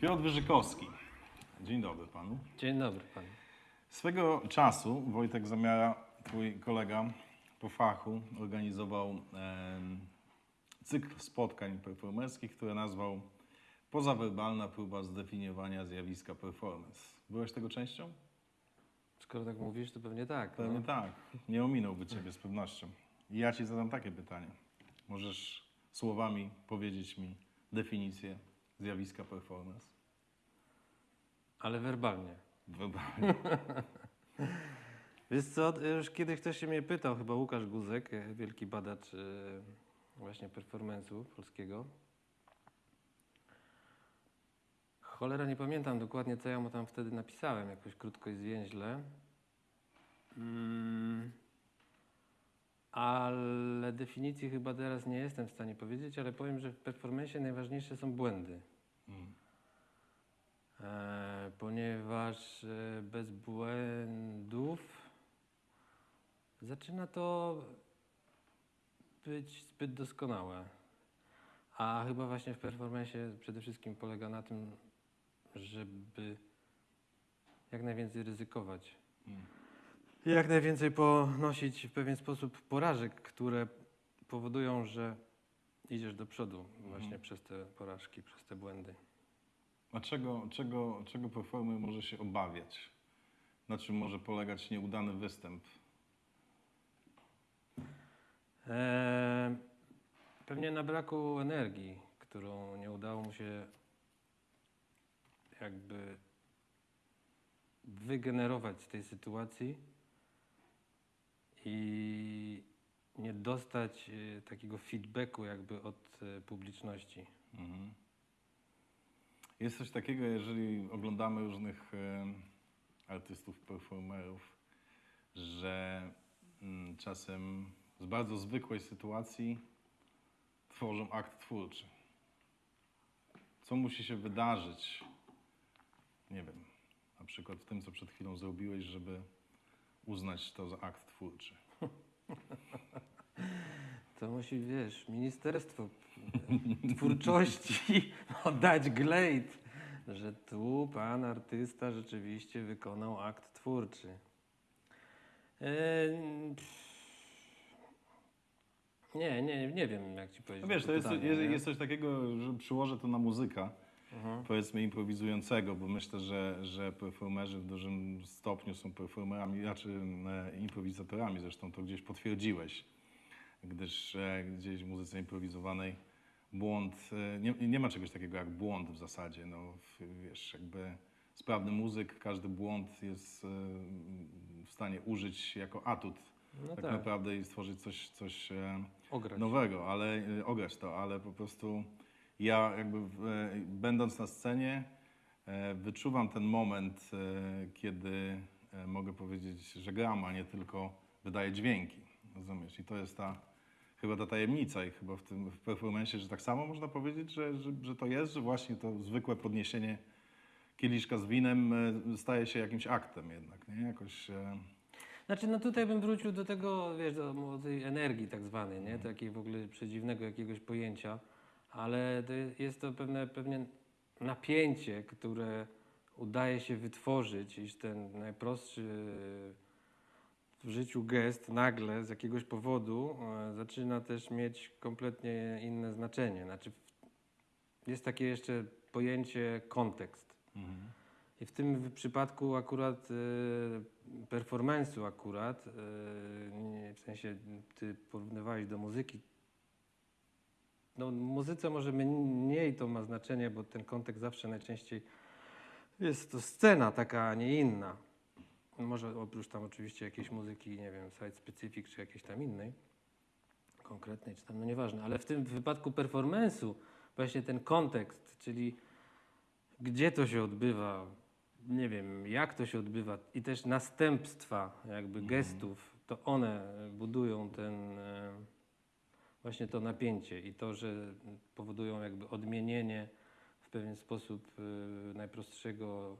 Piotr Wyżykowski. Dzień dobry panu. Dzień dobry panu. Swego czasu Wojtek Zamiara, twój kolega po fachu, organizował em, cykl spotkań performerskich, które nazwał Pozawerbalna próba zdefiniowania zjawiska performance. Byłeś tego częścią? Skoro tak mówisz, to pewnie tak. Pewnie no. tak. Nie ominąłby ciebie z pewnością. I ja ci zadam takie pytanie. Możesz słowami powiedzieć mi definicję zjawiska performance? Ale werbalnie. Werbalnie. Wiesz co, już kiedyś ktoś się mnie pytał, chyba Łukasz Guzek, e, wielki badacz e, właśnie performance'u polskiego. Cholera, nie pamiętam dokładnie, co ja mu tam wtedy napisałem, jakoś krótko i zwięźle. Mm, ale definicji chyba teraz nie jestem w stanie powiedzieć, ale powiem, że w performance najważniejsze są błędy. Mm. E, ponieważ e, bez błędów zaczyna to być zbyt doskonałe. A chyba właśnie w performance przede wszystkim polega na tym, żeby jak najwięcej ryzykować. Mm. I Jak najwięcej ponosić w pewien sposób porażek, które powodują, że idziesz do przodu właśnie Mhm. przez te porażki, przez te błędy. A czego, czego, czego performer może się obawiać? Na czym może polegać nieudany występ? Eee, pewnie na braku energii, którą nie udało mu się jakby wygenerować z tej sytuacji i nie dostać e, takiego feedbacku jakby od e, publiczności. Mhm. Jest coś takiego, jeżeli oglądamy różnych e, artystów, performerów, że mm, czasem z bardzo zwykłej sytuacji tworzą akt twórczy. Co musi się wydarzyć, nie wiem, na przykład w tym, co przed chwilą zrobiłeś, żeby uznać to za akt twórczy? To musi, wiesz, Ministerstwo Twórczości no, dać glejt, że tu pan artysta rzeczywiście wykonał akt twórczy. Eee, pff. nie, nie, nie wiem, jak ci powiedzieć. No wiesz, to jest, pytanie, jest, jest coś takiego, że przyłożę to na muzyka, Mhm. powiedzmy improwizującego, bo myślę, że, że performerzy w dużym stopniu są performerami, znaczy e, improwizatorami, zresztą to gdzieś potwierdziłeś, gdyż e, gdzieś w muzyce improwizowanej błąd, e, nie, nie ma czegoś takiego jak błąd w zasadzie, no wiesz, jakby sprawny muzyk, każdy błąd jest w stanie użyć jako atut No tak, tak, naprawdę i stworzyć coś, coś ograć. nowego, ale ograć to, ale po prostu ja jakby e, będąc na scenie e, wyczuwam ten moment, e, kiedy mogę powiedzieć, że gram, a nie tylko wydaję dźwięki. Rozumiesz? I to jest ta chyba ta tajemnica i chyba w tym w performance, że tak samo można powiedzieć, że, że, że to jest, że właśnie to zwykłe podniesienie kieliszka z winem staje się jakimś aktem jednak, nie? Jakoś Znaczy, no tutaj bym wrócił do tego, wiesz, do tej energii tak zwanej, nie? Takiej w ogóle przedziwnego jakiegoś pojęcia, ale to jest to pewne, pewnie napięcie, które udaje się wytworzyć, iż ten najprostszy w życiu gest nagle z jakiegoś powodu e, zaczyna też mieć kompletnie inne znaczenie. Znaczy, jest takie jeszcze pojęcie kontekst. mhm. I w tym przypadku akurat e, performance'u akurat, e, w sensie ty porównywałeś do muzyki. No muzyce może mniej to ma znaczenie, bo ten kontekst zawsze najczęściej jest to scena taka, a nie inna. Może oprócz tam oczywiście jakiejś muzyki, nie wiem, site specific czy jakiejś tam innej, konkretnej czy tam, no nieważne, ale w tym wypadku performance'u właśnie ten kontekst, czyli gdzie to się odbywa, nie wiem, jak to się odbywa i też następstwa jakby Mhm. gestów, to one budują ten e, właśnie to napięcie i to, że powodują jakby odmienienie w pewien sposób e, najprostszego,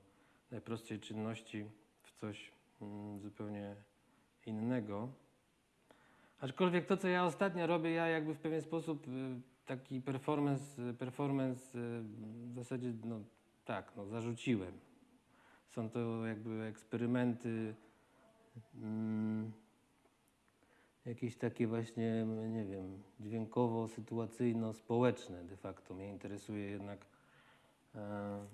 najprostszej czynności w coś mm, zupełnie innego. Aczkolwiek to, co ja ostatnio robię, ja jakby w pewien sposób y, taki performance, performance y, w zasadzie, no tak, no zarzuciłem. Są to jakby eksperymenty, mm, jakieś takie właśnie, nie wiem, dźwiękowo-sytuacyjno-społeczne de facto. Mnie interesuje jednak e,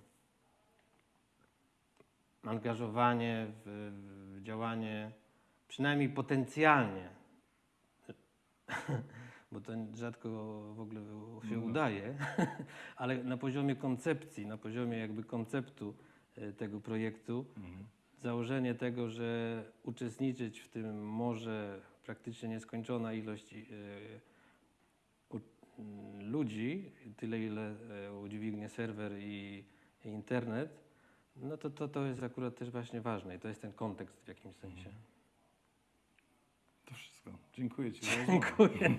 angażowanie w, w działanie, przynajmniej potencjalnie, bo to rzadko w ogóle się No. udaje, ale na poziomie koncepcji, na poziomie jakby konceptu e, tego projektu, Mhm. założenie tego, że uczestniczyć w tym może praktycznie nieskończona ilość m, ludzi, tyle ile e, udźwignie serwer i, internet, no to, to to jest akurat też właśnie ważne i to jest ten kontekst w jakimś sensie. To wszystko. Dziękuję Ci. Dziękuję.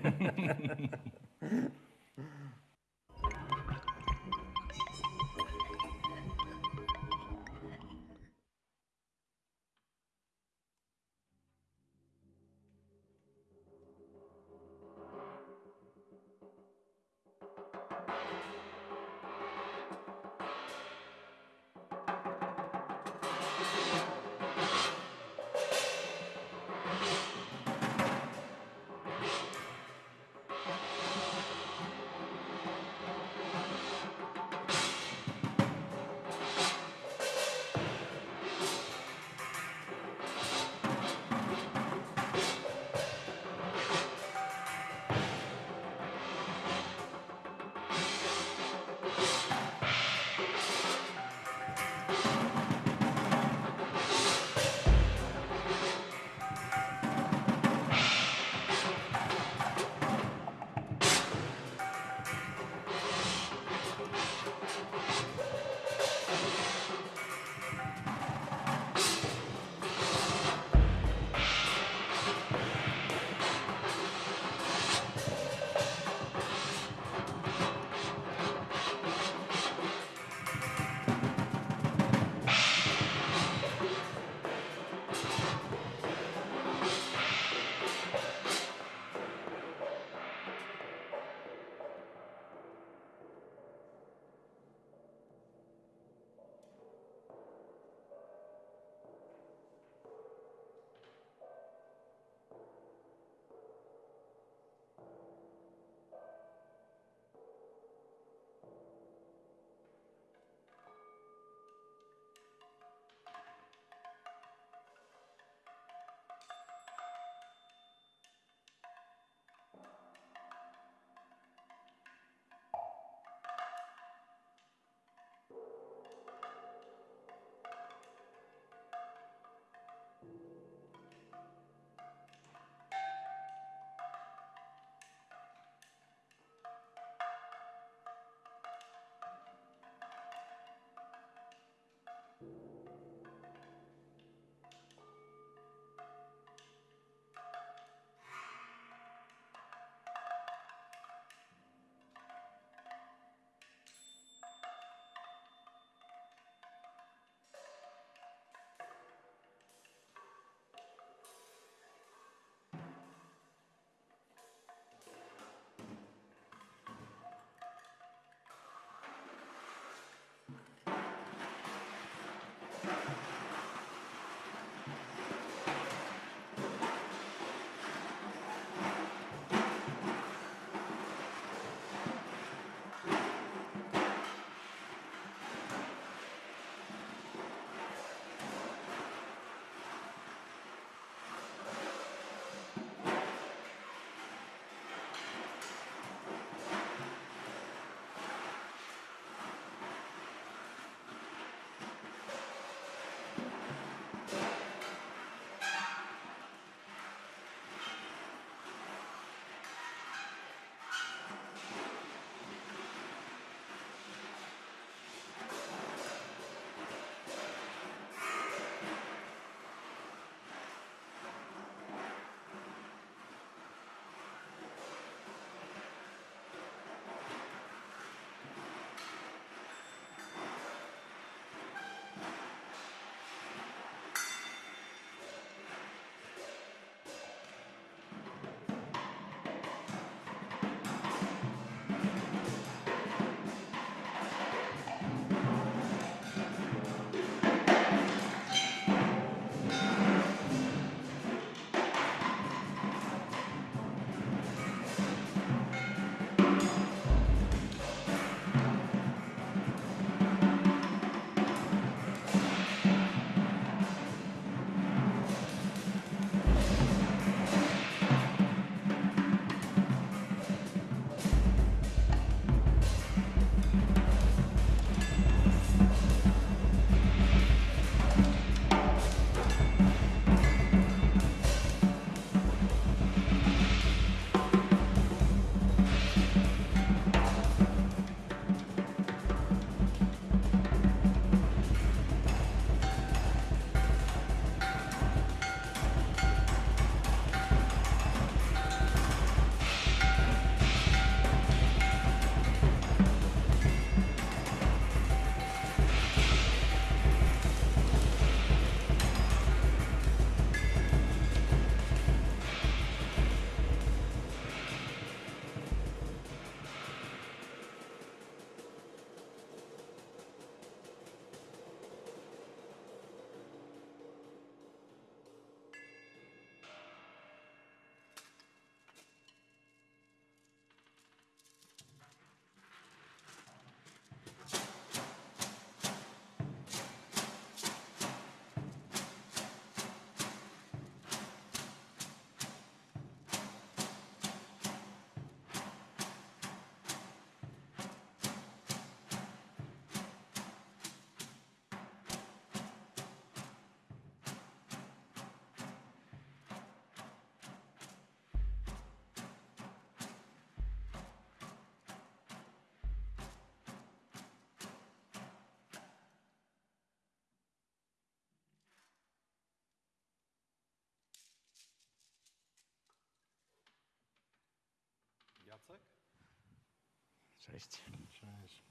Cześć. Cześć.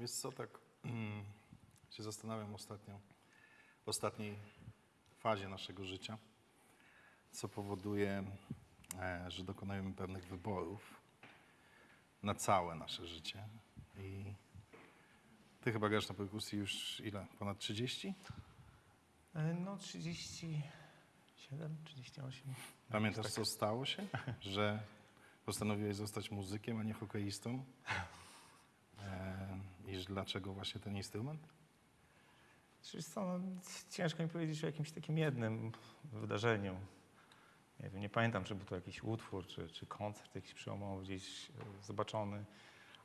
Wiesz co, tak mm, się zastanawiam ostatnio, w ostatniej fazie naszego życia, co powoduje, e, że dokonujemy pewnych wyborów na całe nasze życie. I ty chyba grasz na perkusji już ile? Ponad 30? E, No 37, 38. Pamiętasz, tak. co stało się? Że postanowiłeś zostać muzykiem, a nie hokeistą? E, I dlaczego właśnie ten instrument? Co, no, ciężko mi powiedzieć o jakimś takim jednym wydarzeniu. Nie wiem, nie pamiętam, czy był to jakiś utwór, czy, czy koncert jakiś przełomowy gdzieś e, zobaczony.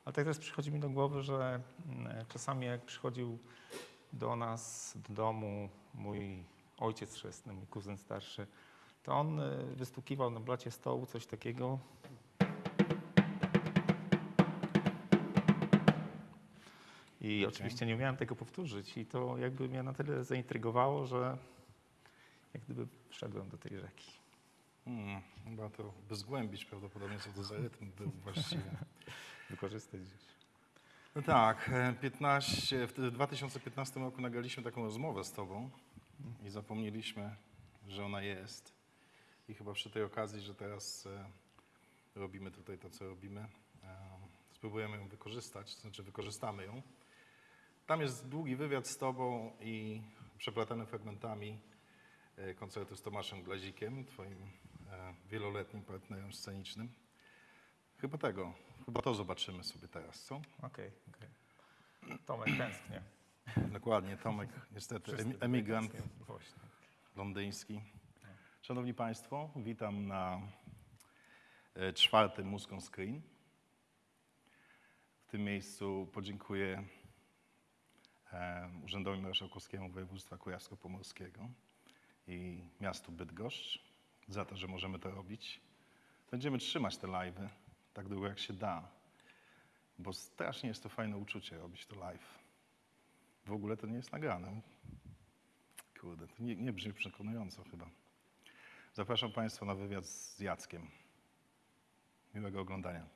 Ale tak teraz przychodzi mi do głowy, że mm, czasami jak przychodził do nas, do domu mój ojciec chrzestny, mój kuzyn starszy, to on e, wystukiwał na blacie stołu coś takiego. I oczywiście nie umiałem tego powtórzyć i to jakby mnie na tyle zaintrygowało, że jak gdyby wszedłem do tej rzeki. Hmm, chyba to by zgłębić prawdopodobnie, co to za rytm był właściwie. Wykorzystać gdzieś. No tak, e, 15, w 2015 roku nagraliśmy taką rozmowę z tobą i zapomnieliśmy, że ona jest. I chyba przy tej okazji, że teraz e, robimy tutaj to, co robimy, e, spróbujemy ją wykorzystać, to znaczy wykorzystamy ją. Tam jest długi wywiad z tobą i przeplatany fragmentami e, koncertu z Tomaszem Glazikiem, twoim e, wieloletnim partnerem scenicznym. Chyba tego, chyba to zobaczymy sobie teraz, co? Okej, okej. Tomek tęsknię. Dokładnie, Tomek, niestety, emigrant. Właśnie. londyński. Szanowni Państwo, witam na e, czwartym on Screen. W tym miejscu podziękuję Urzędowi Marszałkowskiemu Województwa Kujawsko-Pomorskiego i miastu Bydgoszcz za to, że możemy to robić. Będziemy trzymać te live'y tak długo jak się da, bo strasznie jest to fajne uczucie robić to live. W ogóle to nie jest nagrane. Kurde, to nie, nie brzmi przekonująco chyba. Zapraszam Państwa na wywiad z Jackiem. Miłego oglądania.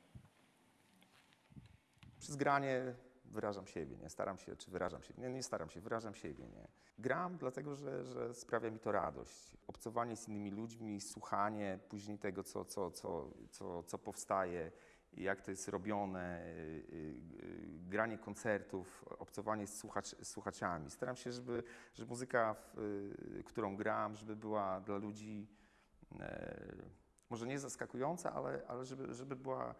Przez granie wyrażam siebie, nie? Staram się, czy wyrażam siebie. Nie, nie staram się, wyrażam siebie, nie? Gram dlatego, że, że sprawia mi to radość. Obcowanie z innymi ludźmi, słuchanie później tego, co, co, co, co, co powstaje, jak to jest robione, y, y, granie koncertów, obcowanie z, słuchacz, z słuchaczami. Staram się, żeby, żeby muzyka, w, y, którą gram, żeby była dla ludzi e, może nie zaskakująca, ale, ale żeby, żeby była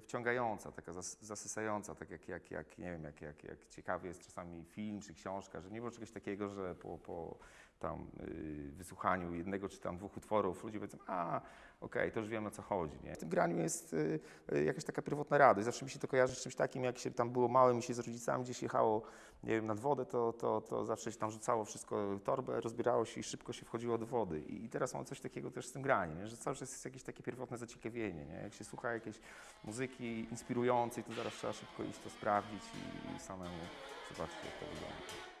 wciągająca, taka zas, zasysająca, tak jak, jak, jak nie wiem, jak, jak, jak ciekawy jest czasami film czy książka, że nie było czegoś takiego, że po, po tam y, wysłuchaniu jednego czy tam dwóch utworów ludzie powiedzą, a okej, to już wiem o co chodzi. Nie? W tym graniu jest y, y, jakaś taka pierwotna radość. Zawsze mi się to kojarzy z czymś takim, jak się tam było małym i się z rodzicami gdzieś jechało, nie wiem, nad wodę, to, to, to zawsze się tam rzucało wszystko, torbę, rozbierało się i szybko się wchodziło do wody. I, i teraz mam coś takiego też z tym graniem, nie? że cały czas jest jakieś takie pierwotne zaciekawienie. Nie? Jak się słucha jakiejś muzyki inspirującej, to zaraz trzeba szybko iść to sprawdzić i, i samemu zobaczyć, jak to wygląda.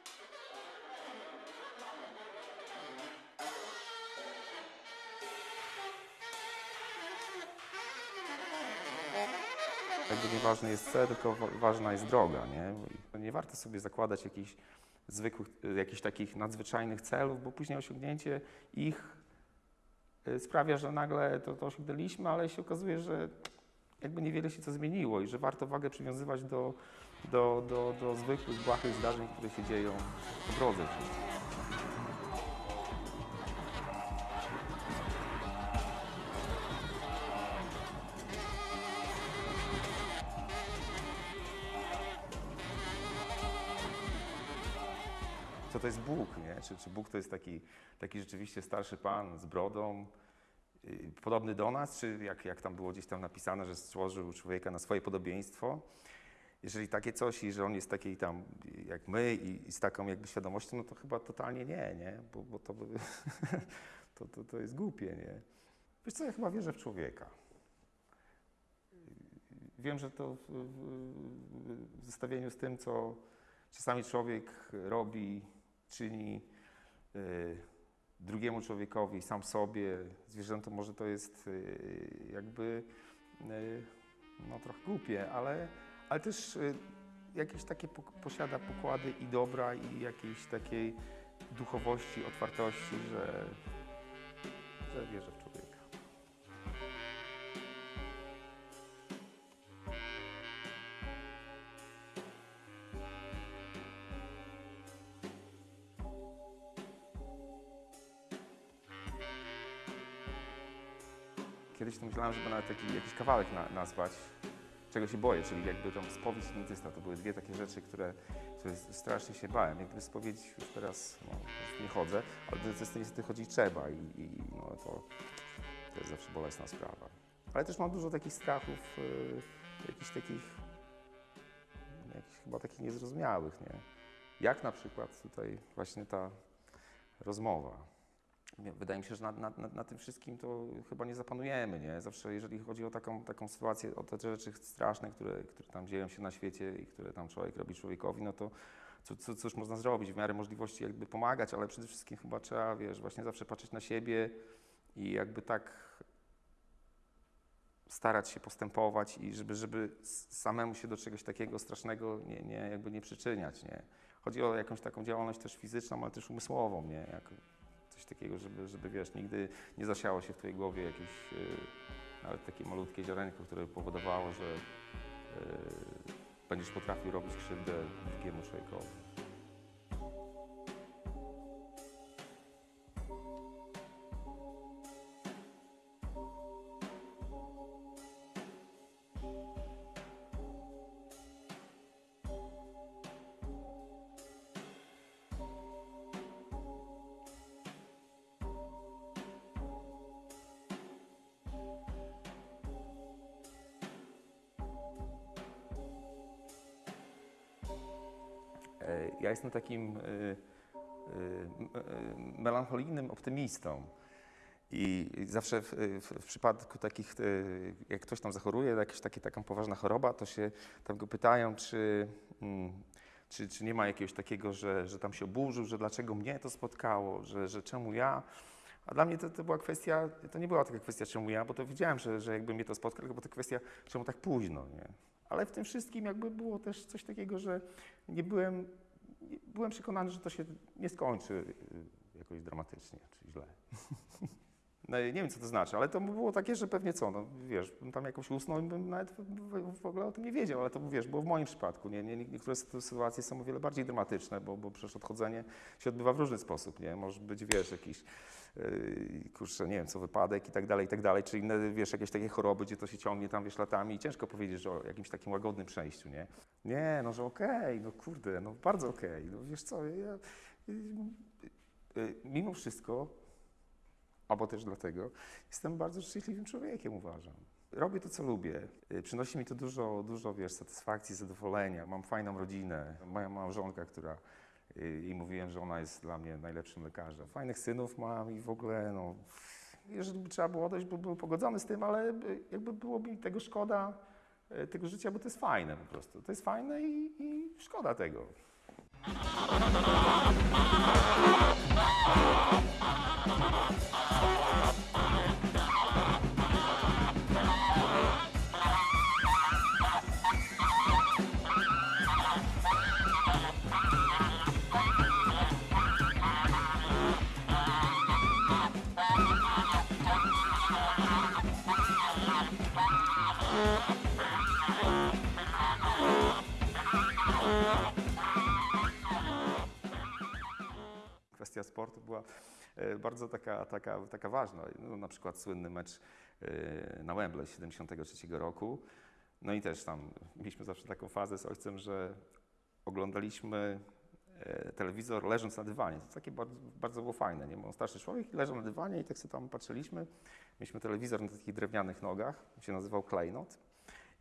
Jakby nieważny jest cel, tylko wa- ważna jest droga, nie? Nie warto sobie zakładać jakichś zwykłych, y, jakichś takich nadzwyczajnych celów, bo później osiągnięcie ich y, sprawia, że nagle to, to osiągnęliśmy, ale się okazuje, że jakby niewiele się co zmieniło i że warto wagę przywiązywać do, do, do, do zwykłych, błahych zdarzeń, które się dzieją po drodze. To jest Bóg, nie? Czy, czy Bóg to jest taki, taki rzeczywiście starszy pan z brodą, yy, podobny do nas, czy jak, jak tam było gdzieś tam napisane, że stworzył człowieka na swoje podobieństwo. Jeżeli takie coś i że on jest taki tam jak my i, i z taką jakby świadomością, no to chyba totalnie nie, nie? Bo, bo to, by, to, to, to jest głupie, nie? Wiesz co, ja chyba wierzę w człowieka. Wiem, że to w, w, w zestawieniu z tym, co czasami człowiek robi, czyni y, drugiemu człowiekowi, sam sobie, zwierzętom, może to jest y, jakby y, no, trochę głupie, ale, ale też jakieś takie posiada pokłady i dobra, i jakiejś takiej duchowości, otwartości, że, że wierzę w Kiedyś to myślałem, żeby nawet taki, jakiś kawałek na, nazwać, czego się boję, czyli jakby tam spowiedź i dentysta. To były dwie takie rzeczy, które, które strasznie się bałem. Jak gdyby spowiedź już teraz no, już nie chodzę, ale do dentysty niestety chodzić trzeba i, i no, to, to jest zawsze bolesna sprawa. Ale też mam dużo takich strachów, yy, jakichś takich, jakichś chyba takich niezrozumiałych, nie? Jak na przykład tutaj właśnie ta rozmowa. Wydaje mi się, że na, na, na, tym wszystkim to chyba nie zapanujemy, nie? Zawsze jeżeli chodzi o taką, taką sytuację, o te rzeczy straszne, które, które tam dzieją się na świecie i które tam człowiek robi człowiekowi, no to co, co, cóż można zrobić? W miarę możliwości jakby pomagać, ale przede wszystkim chyba trzeba, wiesz, właśnie zawsze patrzeć na siebie i jakby tak starać się postępować i żeby, żeby samemu się do czegoś takiego strasznego nie, nie, jakby nie przyczyniać, nie? Chodzi o jakąś taką działalność też fizyczną, ale też umysłową, nie? Takiego, żeby, żeby wiesz, nigdy nie zasiało się w twojej głowie jakieś yy, nawet takie malutkie ziarenko, które powodowało, że yy, będziesz potrafił robić krzywdę drugiemu człowiekowi. Jestem takim e, m- e, melancholijnym optymistą. I zawsze w, w, w przypadku takich, e, jak ktoś tam zachoruje, jakaś takie, taka poważna choroba, to się tam go pytają, czy, mm, czy, czy nie ma jakiegoś takiego, że, że tam się oburzył, że dlaczego mnie to spotkało, że, że czemu ja. A dla mnie to, to była kwestia, to nie była taka kwestia, czemu ja, bo to wiedziałem, że, że jakby mnie to spotkało, tylko to kwestia, czemu tak późno, nie? Ale w tym wszystkim jakby było też coś takiego, że nie byłem, byłem przekonany, że to się nie skończy y, jakoś dramatycznie czy źle. No, nie wiem, co to znaczy, ale to było takie, że pewnie co, no wiesz, bym tam jakoś usnął i bym nawet w, ogóle o tym nie wiedział, ale to wiesz, było w moim przypadku, nie? nie niektóre sy- sytuacje są o wiele bardziej dramatyczne, bo, bo przecież odchodzenie się odbywa w różny sposób, nie? Może być, wiesz, jakiś, yy, kurczę, nie wiem, co wypadek i tak dalej, i tak dalej, czy inne, wiesz, jakieś takie choroby, gdzie to się ciągnie tam, wiesz, latami i ciężko powiedzieć, że o jakimś takim łagodnym przejściu, nie? Nie, no, że okej, no kurde, no bardzo okej, no wiesz co, ja, yy, yy, mimo wszystko, albo też dlatego, jestem bardzo szczęśliwym człowiekiem, uważam. Robię to, co lubię. Y, Przynosi mi to dużo, dużo wiesz, satysfakcji, zadowolenia. Mam fajną rodzinę. Moja małżonka, która y, i mówiłem, że ona jest dla mnie najlepszym lekarzem. Fajnych synów mam i w ogóle, no, jeżeli by trzeba było odejść, by był pogodzony z tym, ale y, jakby było mi tego szkoda, tego życia, bo to jest fajne po prostu. To jest fajne i szkoda tego. Sportu była e, bardzo taka, taka, taka ważna. No, na przykład słynny mecz e, na Wembley 73 roku. No i też tam mieliśmy zawsze taką fazę z ojcem, że oglądaliśmy e, telewizor leżąc na dywanie. To takie bardzo, bardzo było fajne, nie? Bo starszy człowiek leżał na dywanie i tak sobie tam patrzyliśmy. Mieliśmy telewizor na takich drewnianych nogach, się nazywał klejnot.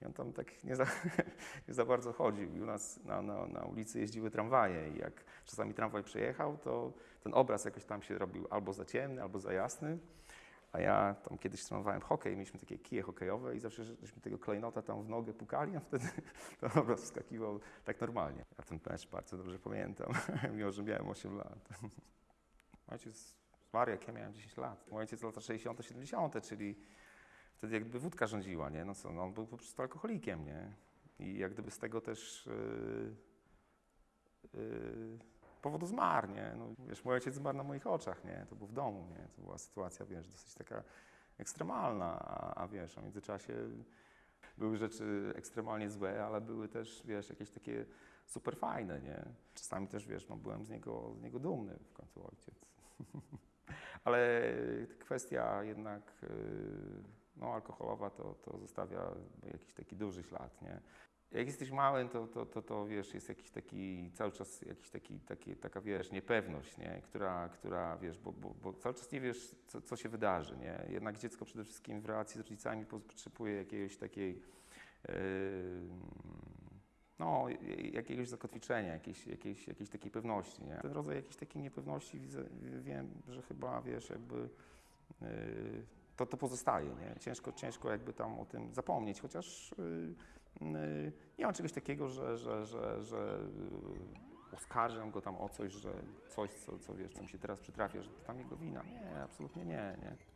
I on tam tak nie za, nie za bardzo chodził. I u nas na, na, na ulicy jeździły tramwaje i jak czasami tramwaj przejechał, to ten obraz jakoś tam się robił albo za ciemny, albo za jasny. A ja tam kiedyś trenowałem hokej, mieliśmy takie kije hokejowe i zawsze żeśmy tego klejnota tam w nogę pukali, a wtedy ten obraz wskakiwał tak normalnie. Ja ten mecz bardzo dobrze pamiętam, mimo że miałem 8 lat. Ojciec zmarł jak ja miałem 10 lat. Mój ojciec lata 60., 70., czyli wtedy wódka rządziła, nie? No co, no on był po prostu alkoholikiem, nie? I jak gdyby z tego też yy, yy, powodu zmarł, nie? No, wiesz, mój ojciec zmarł na moich oczach, nie? To był w domu, nie? To była sytuacja, wiesz, dosyć taka ekstremalna, a, a wiesz, a w międzyczasie były rzeczy ekstremalnie złe, ale były też, wiesz, jakieś takie super fajne, nie? Czasami też, wiesz, no, byłem z niego, z niego dumny w końcu ojciec. ale kwestia jednak yy, no, alkoholowa to, to zostawia jakiś taki duży ślad, nie? Jak jesteś małym, to, to, to, to wiesz, jest jakiś taki, cały czas jakiś taki, taki taka, wiesz, niepewność, nie? Która, która, wiesz, bo, bo, bo cały czas nie wiesz, co, co się wydarzy, nie? Jednak dziecko przede wszystkim w relacji z rodzicami potrzebuje jakiejś takiej, yy, no, jakiegoś zakotwiczenia, jakiejś, jakiejś, jakiejś takiej pewności, nie? Ten rodzaj jakiejś takiej niepewności widzę, wiem, że chyba, wiesz, jakby yy, to, to pozostaje, nie? Ciężko, ciężko jakby tam o tym zapomnieć, chociaż yy, yy, nie ma czegoś takiego, że, że, że, że yy, oskarżam go tam o coś, że coś, co, co wiesz, co mi się teraz przytrafia, że to tam jego wina. Nie, absolutnie nie, nie.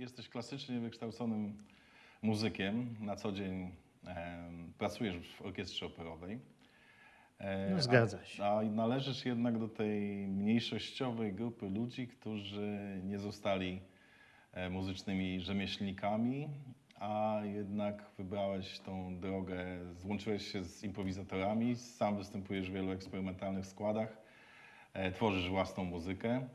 Jesteś klasycznie wykształconym muzykiem, na co dzień em, pracujesz w orkiestrze operowej. E, No, zgadza się. A, a należysz jednak do tej mniejszościowej grupy ludzi, którzy nie zostali e, muzycznymi rzemieślnikami, a jednak wybrałeś tą drogę, złączyłeś się z improwizatorami, sam występujesz w wielu eksperymentalnych składach, e, tworzysz własną muzykę.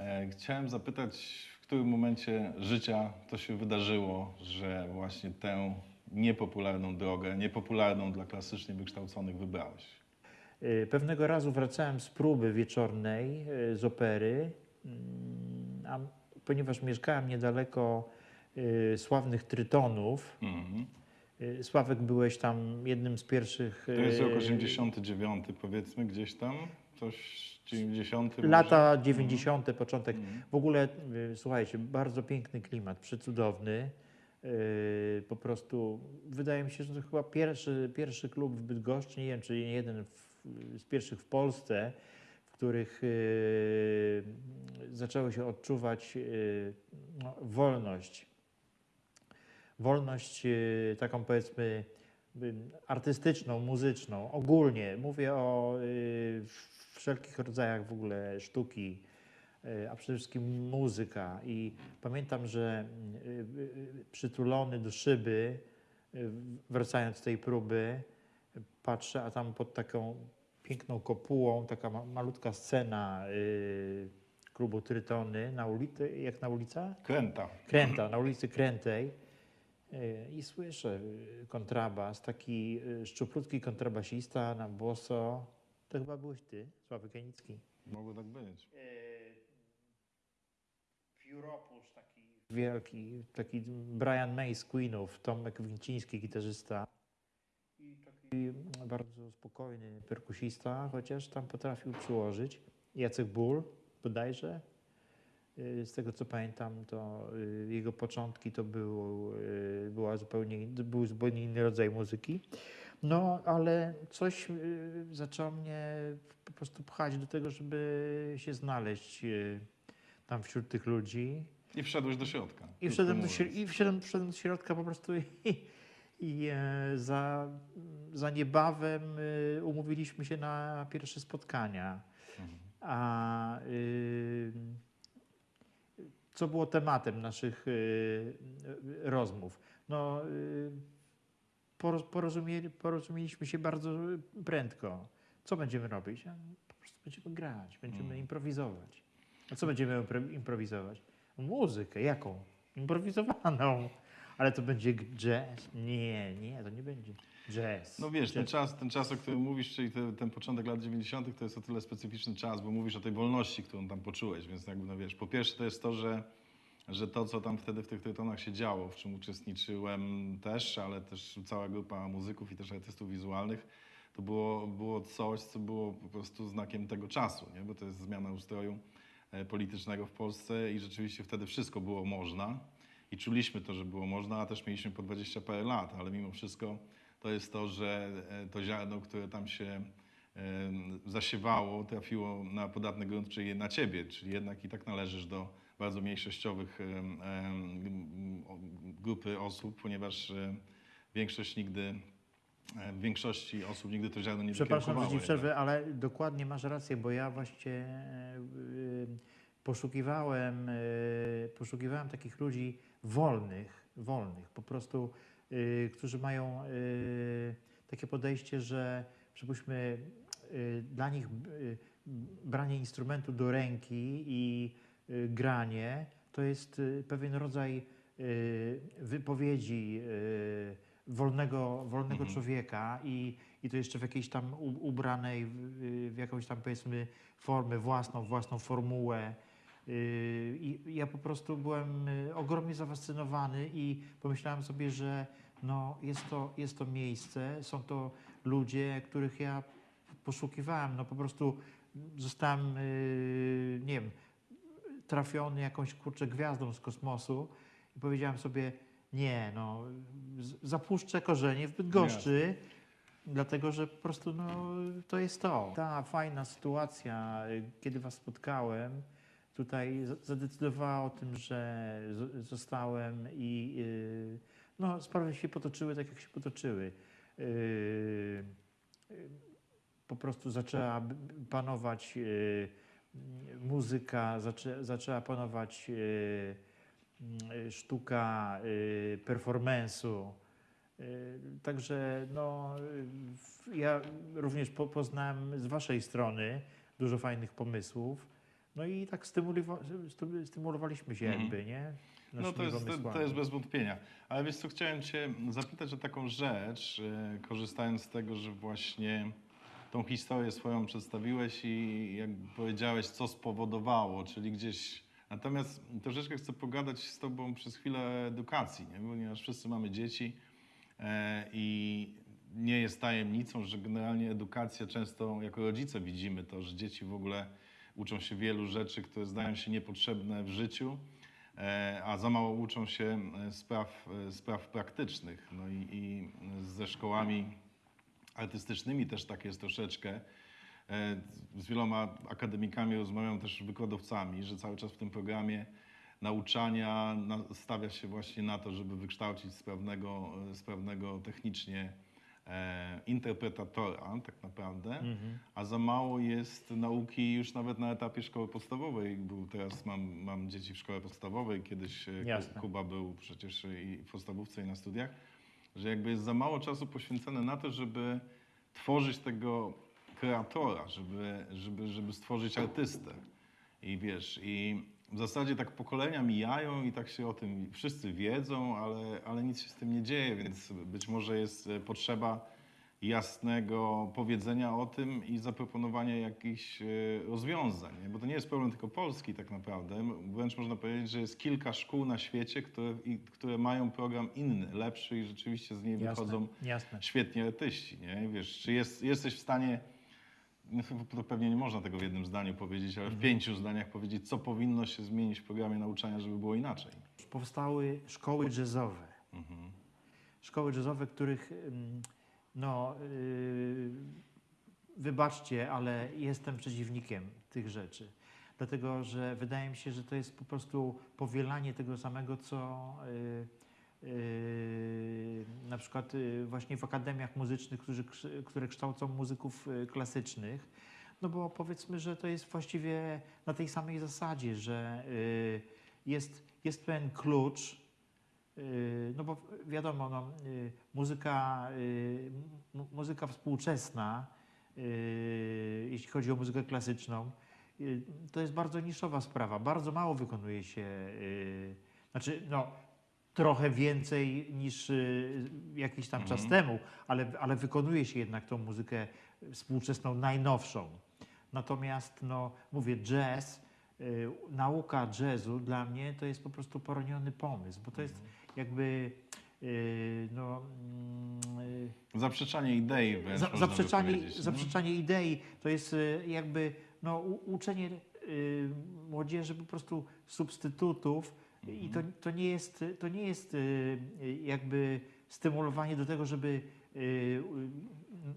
E, Chciałem zapytać, w którym momencie życia to się wydarzyło, że właśnie tę niepopularną drogę, niepopularną dla klasycznie wykształconych wybrałeś? Y, Pewnego razu wracałem z próby wieczornej y, z opery, mm, a ponieważ mieszkałem niedaleko y, sławnych Trytonów, Mhm. Sławek byłeś tam jednym z pierwszych... To jest rok y, 89, powiedzmy, gdzieś tam, coś 90. może? Lata 90., początek. Mhm. W ogóle, y, słuchajcie, bardzo piękny klimat, przecudowny. Y, Po prostu wydaje mi się, że to chyba pierwszy, pierwszy klub w Bydgoszczy, nie wiem, czy jeden w, z pierwszych w Polsce, w których y, zaczęło się odczuwać no, wolność. Wolność taką powiedzmy artystyczną, muzyczną, ogólnie. Mówię o wszelkich rodzajach w ogóle sztuki, y, a przede wszystkim muzyka. I pamiętam, że y, y, przytulony do szyby, wracając z tej próby, patrzę, a tam pod taką piękną kopułą, taka ma, malutka scena y, klubu Trytony, na ulicy, jak na ulica? Kręta. Kręta, na ulicy Krętej y, i słyszę kontrabas, taki szczuplutki kontrabasista na boso. To chyba byłeś ty, Sławek Janicki. Mogło tak być. Pióropusz taki wielki, taki Brian May z Queenów, Tomek Winciński, gitarzysta. I taki bardzo spokojny perkusista, chociaż tam potrafił przyłożyć. Jacek Ból, bodajże. Y, Z tego co pamiętam, to y, jego początki to był, była zupełnie, był zupełnie inny rodzaj muzyki. No, ale coś y, zaczęło mnie po prostu pchać do tego, żeby się znaleźć y, tam wśród tych ludzi. I wszedłeś do środka. I wszedłem do, i wszedłem, wszedłem do środka po prostu i, i e, za, za niebawem y, umówiliśmy się na pierwsze spotkania. Mhm. A y, co było tematem naszych y, rozmów? No, y, porozumieli, porozumieliśmy się bardzo prędko. Co będziemy robić? Po prostu będziemy grać, będziemy Mhm. improwizować. A co będziemy impro- improwizować? Muzykę, jaką? Improwizowaną. Ale to będzie jazz? Nie, nie, to nie będzie jazz. No wiesz, ten Jazz. czas, ten czas, o którym mówisz, czyli te, ten początek lat 90., to jest o tyle specyficzny czas, bo mówisz o tej wolności, którą tam poczułeś, więc jakby, no wiesz, po pierwsze to jest to, że, że to, co tam wtedy w tych tytonach się działo, w czym uczestniczyłem też, ale też cała grupa muzyków i też artystów wizualnych, to było, było coś, co było po prostu znakiem tego czasu, nie? bo to jest zmiana ustroju e, politycznego w Polsce i rzeczywiście wtedy wszystko było można i czuliśmy to, że było można, a też mieliśmy po 20 parę lat, ale mimo wszystko to jest to, że e, to ziarno, które tam się zasiewało, trafiło na podatny grunt, czyli na ciebie, czyli jednak i tak należysz do bardzo mniejszościowych grupy osób, ponieważ e, większość nigdy, e, w większości osób nigdy to ziarno nie Przepraszam, że ci przerwę, ale dokładnie masz rację, bo ja właśnie e, poszukiwałem, poszukiwałem takich ludzi wolnych, wolnych, po prostu, którzy mają takie podejście, że przypuśćmy dla nich branie instrumentu do ręki i granie to jest y, pewien rodzaj y, wypowiedzi y, wolnego, wolnego Mhm. człowieka i, i to jeszcze w jakiejś tam ubranej w, jakąś tam powiedzmy formę własną, własną formułę. Y, I ja po prostu byłem y, ogromnie zafascynowany i pomyślałem sobie, że no jest, to, jest to miejsce, są to ludzie, których ja poszukiwałem. No po prostu zostałem, y, nie wiem, trafiony jakąś kurczę gwiazdą z kosmosu i powiedziałem sobie, nie, no, zapuszczę korzenie w Bydgoszczy, dlatego że po prostu no, to jest to. Ta fajna sytuacja, y, kiedy was spotkałem, tutaj zadecydowała o tym, że zostałem i yy, no, sprawy się potoczyły tak, jak się potoczyły. Yy, yy, po prostu zaczęła panować muzyka, zaczę, zaczęła panować yy, yy, sztuka yy, performance'u. Także no, ja również po, poznałem z Waszej strony dużo fajnych pomysłów. No i tak stymulowa, stymulowaliśmy się Mhm. jakby, nie? No to jest, to, jest bez wątpienia. Ale wiesz co, chciałem Cię zapytać o taką rzecz, e, korzystając z tego, że właśnie tą historię swoją przedstawiłeś i jak powiedziałeś, co spowodowało, czyli gdzieś... Natomiast troszeczkę chcę pogadać z Tobą przez chwilę edukacji, nie? ponieważ wszyscy mamy dzieci e, i nie jest tajemnicą, że generalnie edukacja często jako rodzice widzimy to, że dzieci w ogóle uczą się wielu rzeczy, które zdają się niepotrzebne w życiu, e, a za mało uczą się e, spraw, spraw praktycznych. No i, i ze szkołami artystycznymi też tak jest troszeczkę. E, Z wieloma akademikami rozmawiam też wykładowcami, że cały czas w tym programie nauczania na- stawia się właśnie na to, żeby wykształcić sprawnego, e, sprawnego technicznie e, interpretatora tak naprawdę, Mhm. a za mało jest nauki już nawet na etapie szkoły podstawowej. Był, teraz mam, mam dzieci w szkole podstawowej, kiedyś Jasne. Kuba był przecież i w podstawówce i na studiach, że jakby jest za mało czasu poświęcone na to, żeby tworzyć tego kreatora, żeby, żeby, żeby stworzyć artystę. I wiesz, i w zasadzie tak pokolenia mijają i tak się o tym wszyscy wiedzą, ale, ale nic się z tym nie dzieje, więc być może jest e, potrzeba jasnego powiedzenia o tym i zaproponowania jakichś e, rozwiązań. Bo to nie jest problem tylko Polski tak naprawdę. Wręcz można powiedzieć, że jest kilka szkół na świecie, które, które mają program inny, lepszy i rzeczywiście z niej Jasne, wychodzą jasne. świetni artyści. Nie? Wiesz, czy jest, jesteś w stanie, no, to pewnie nie można tego w jednym zdaniu powiedzieć, ale w pięciu zdaniach powiedzieć, co powinno się zmienić w programie nauczania, żeby było inaczej. Powstały szkoły jazzowe. Mhm. Szkoły jazzowe, których no, yy, wybaczcie, ale jestem przeciwnikiem tych rzeczy. Dlatego, że wydaje mi się, że to jest po prostu powielanie tego samego, co yy, yy, na przykład yy, właśnie w akademiach muzycznych, którzy, które kształcą muzyków yy, klasycznych. No bo powiedzmy, że to jest właściwie na tej samej zasadzie, że yy, jest, jest pewien klucz, no bo wiadomo, no, yy, muzyka, mu- muzyka współczesna, jeśli chodzi o muzykę klasyczną, to jest bardzo niszowa sprawa. Bardzo mało wykonuje się, znaczy no, trochę więcej niż jakiś tam czas temu, ale, ale wykonuje się jednak tą muzykę współczesną, najnowszą. Natomiast, no, mówię, jazz, y, nauka jazzu dla mnie to jest po prostu poroniony pomysł, bo to jest jakby, y, no, mm, y, Zaprzeczanie idei wręcz za, zaprzeczanie, zaprzeczanie idei to jest y, jakby no, uczenie młodzieży po prostu substytutów i to, to nie jest, to nie jest jakby stymulowanie do tego, żeby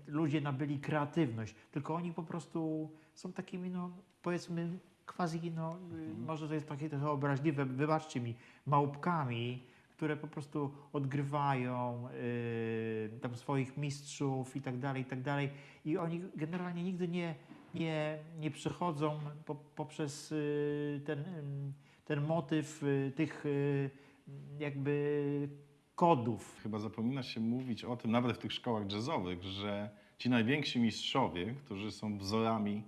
ludzie nabyli kreatywność, tylko oni po prostu są takimi, no powiedzmy, quasi, no, y, może to jest takie trochę obraźliwe, wybaczcie mi, małpkami, które po prostu odgrywają y, tam swoich mistrzów i tak dalej, i tak dalej. I oni generalnie nigdy nie, nie, nie przechodzą po, poprzez y, ten, ym, ten motyw y, tych y, jakby kodów. Chyba zapomina się mówić o tym, nawet w tych szkołach jazzowych, że ci najwięksi mistrzowie, którzy są wzorami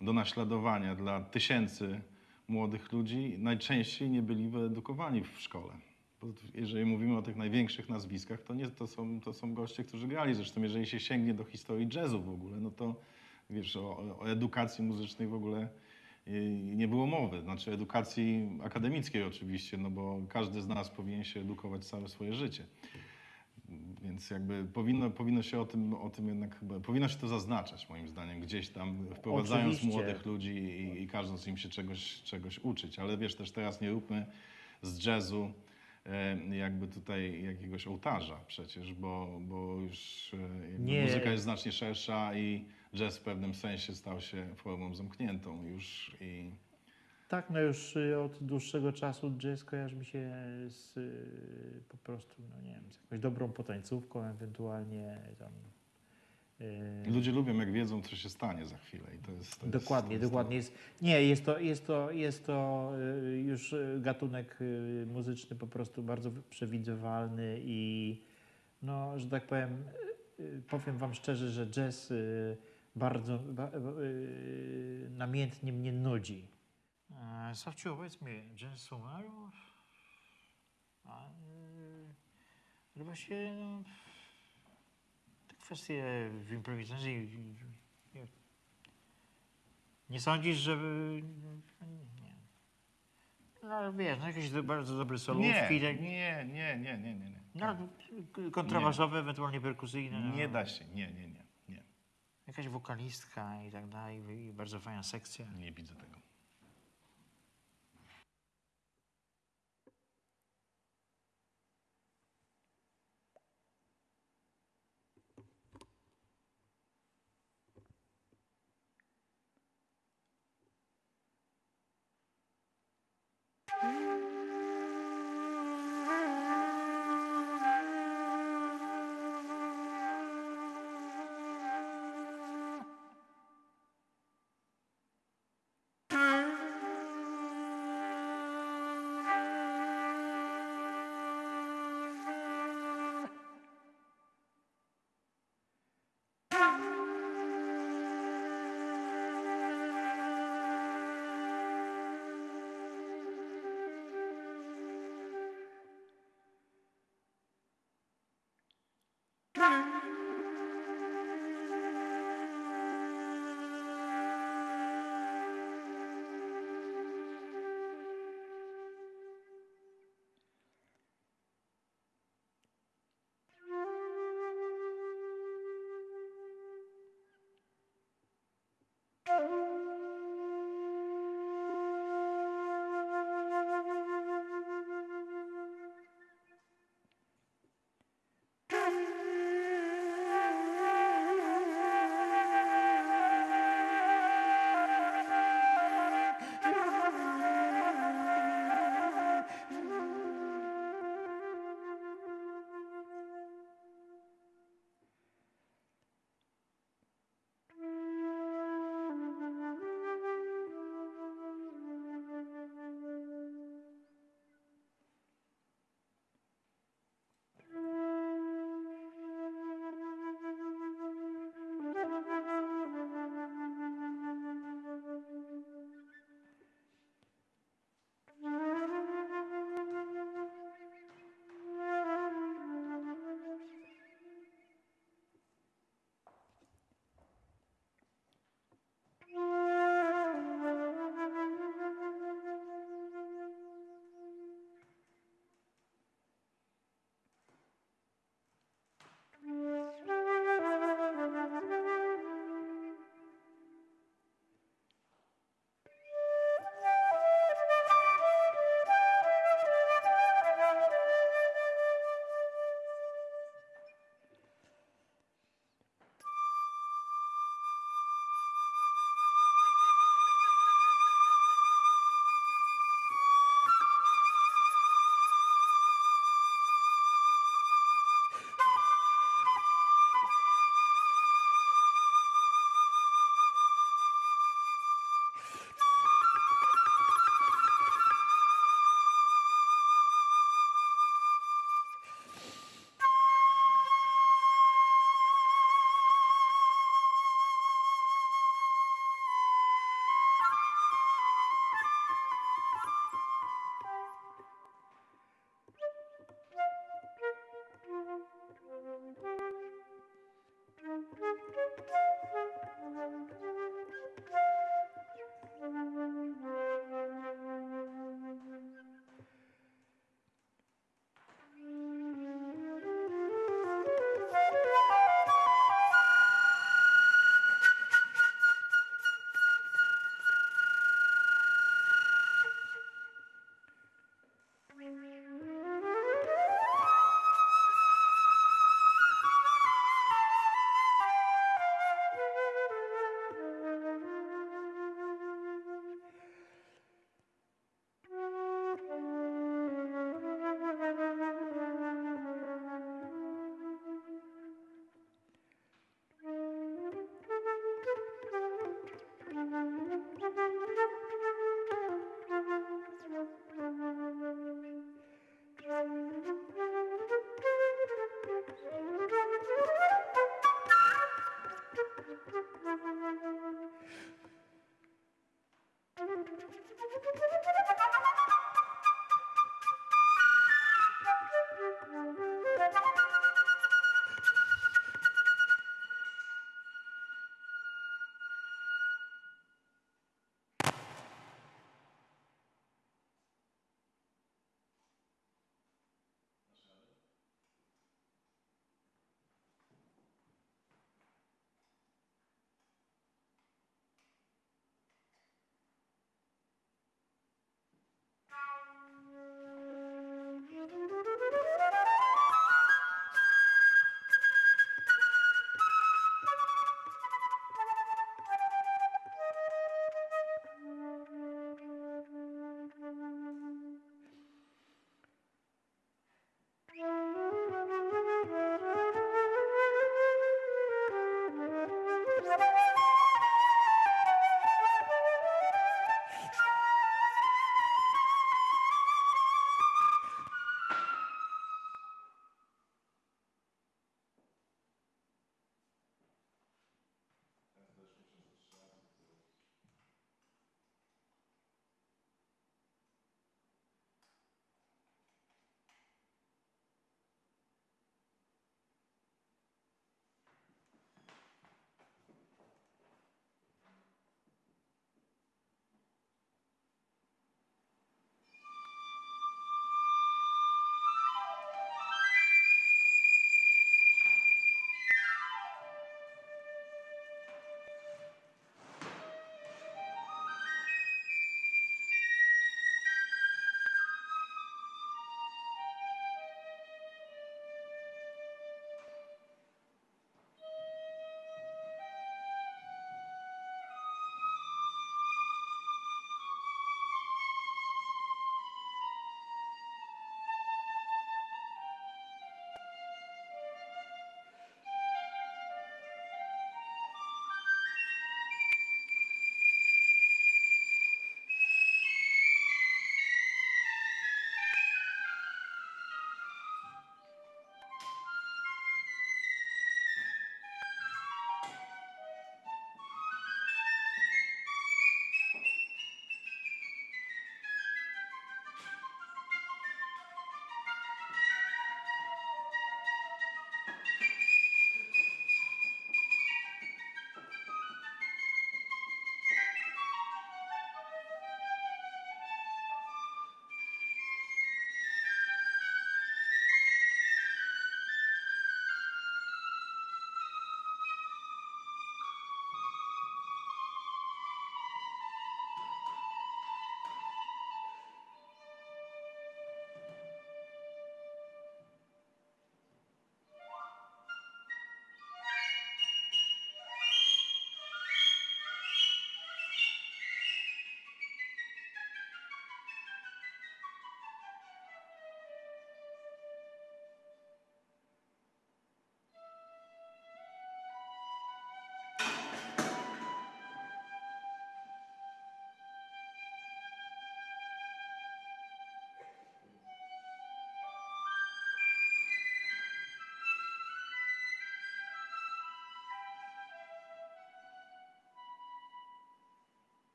do naśladowania dla tysięcy młodych ludzi, najczęściej nie byli wyedukowani w szkole. Jeżeli mówimy o tych największych nazwiskach, to, nie, to, są, to są goście, którzy grali. Zresztą jeżeli się sięgnie do historii jazzu w ogóle, no to wiesz, o, o edukacji muzycznej w ogóle y, nie było mowy. Znaczy edukacji akademickiej oczywiście, no bo każdy z nas powinien się edukować całe swoje życie. Więc jakby powinno, powinno się o tym, o tym jednak chyba, powinno się to zaznaczać moim zdaniem, gdzieś tam wprowadzając Oczywiście. młodych ludzi i, i każąc im się czegoś, czegoś uczyć. Ale wiesz, też teraz nie róbmy z jazzu jakby tutaj jakiegoś ołtarza przecież, bo, bo już e, muzyka jest znacznie szersza i jazz w pewnym sensie stał się formą zamkniętą już i tak, no już y, od dłuższego czasu jazz kojarzy mi się z y, po prostu, no nie wiem, z jakąś dobrą potańcówką, ewentualnie tam. Y, Ludzie lubią, jak wiedzą, co się stanie za chwilę. I to jest, to Dokładnie, jest, to dokładnie. Jest, nie, jest to, jest to, jest to y, już y, gatunek muzyczny po prostu bardzo przewidywalny i no, że tak powiem, powiem wam szczerze, że jazz bardzo ba, namiętnie mnie nudzi. Sawciu, powiedz mi, jazz umarł? A, właśnie no, kwestie w improwizacji nie, nie sądzisz, że... Nie. No wiesz, no jakieś do, bardzo dobre solówki, Nie, tak, nie, nie, nie, nie, nie. nie. no, kontrabasowe, ewentualnie perkusyjne. no. Nie da się, nie, nie, nie, nie. Jakaś wokalistka i tak dalej, i bardzo fajna sekcja. Nie widzę tego.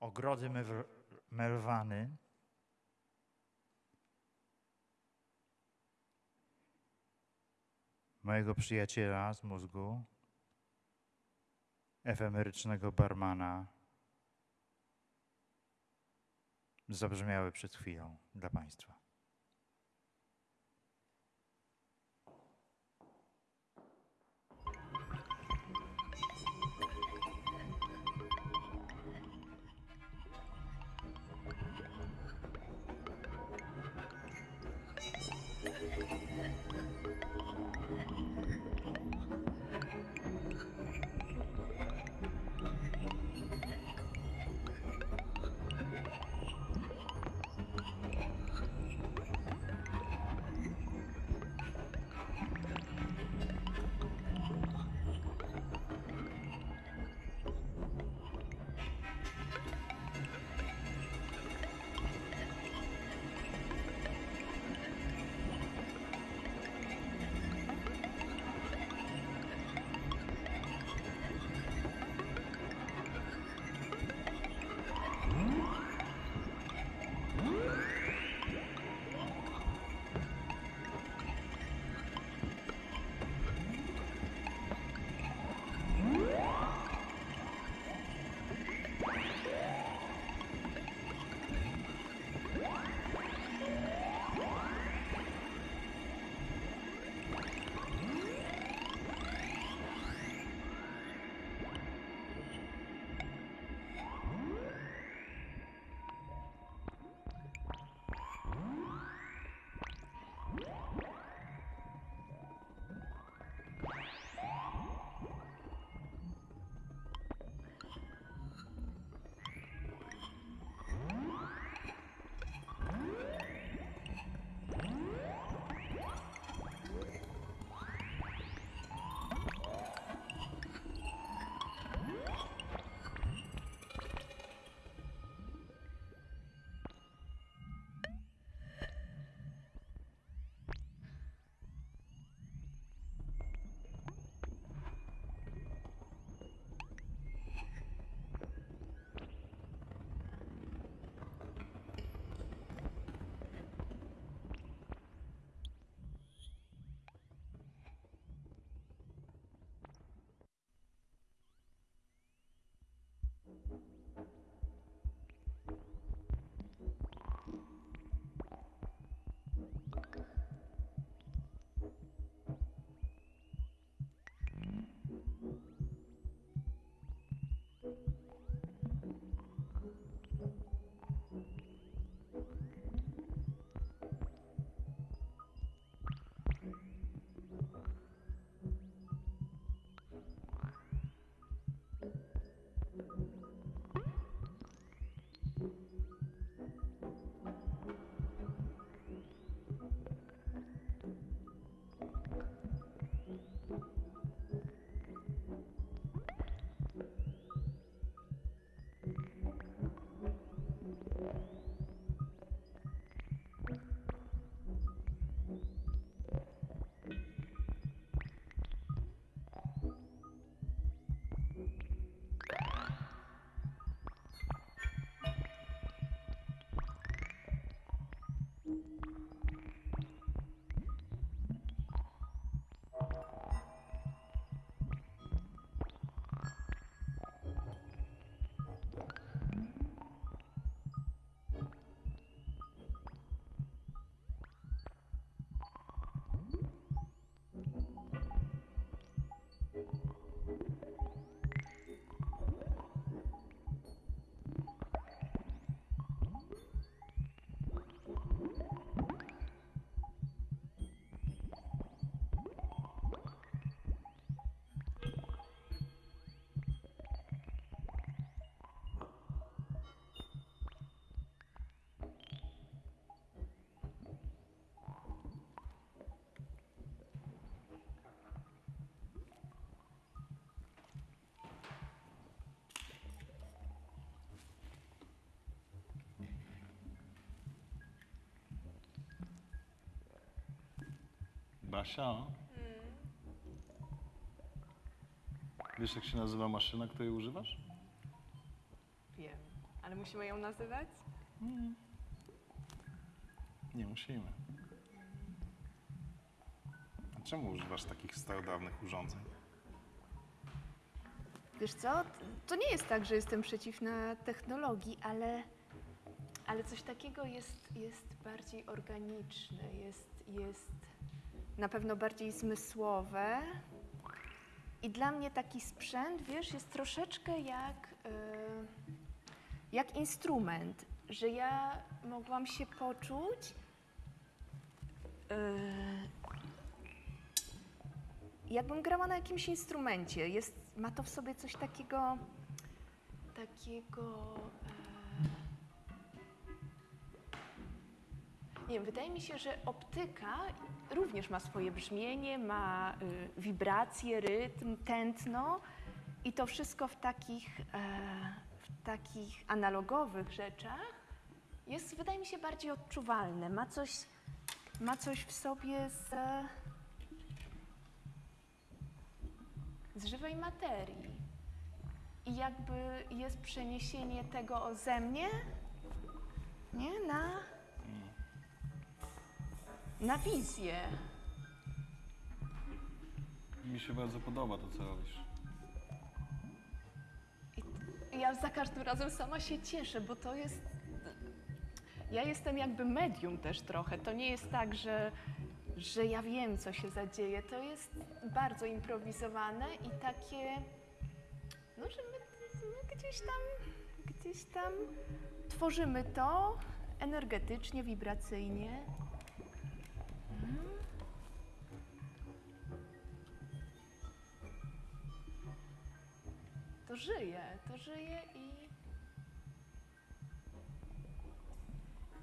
Ogrody Melwany. Mojego przyjaciela z mózgu, efemerycznego barmana, zabrzmiały przed chwilą dla Państwa. Basia? Wiesz, jak się nazywa maszyna, której używasz? Wiem, ale musimy ją nazywać? Nie musimy. A czemu używasz takich starodawnych urządzeń? Wiesz co, to nie jest tak, że jestem przeciwna technologii, ale, ale coś takiego jest, jest bardziej organiczne, jest, jest na pewno bardziej zmysłowe. I dla mnie taki sprzęt, wiesz, jest troszeczkę jak, e, jak instrument, że ja mogłam się poczuć e, jakbym grała na jakimś instrumencie. Jest, ma to w sobie coś takiego, takiego. E... Nie wiem, wydaje mi się, że optyka również ma swoje brzmienie, ma y, wibracje, rytm, tętno i to wszystko w takich, e, w takich analogowych rzeczach jest, wydaje mi się, bardziej odczuwalne. Ma coś, ma coś w sobie z. z żywej materii. I jakby jest przeniesienie tego ode mnie nie, na, na wizję. Mi się bardzo podoba to, co robisz. I ja za każdym razem sama się cieszę, bo to jest. Ja jestem jakby medium też trochę. To nie jest tak, że, że ja wiem, co się zadzieje. To jest bardzo improwizowane i takie. No, że my, my gdzieś tam, gdzieś tam tworzymy to energetycznie, wibracyjnie. Mhm. To żyje, to żyje i.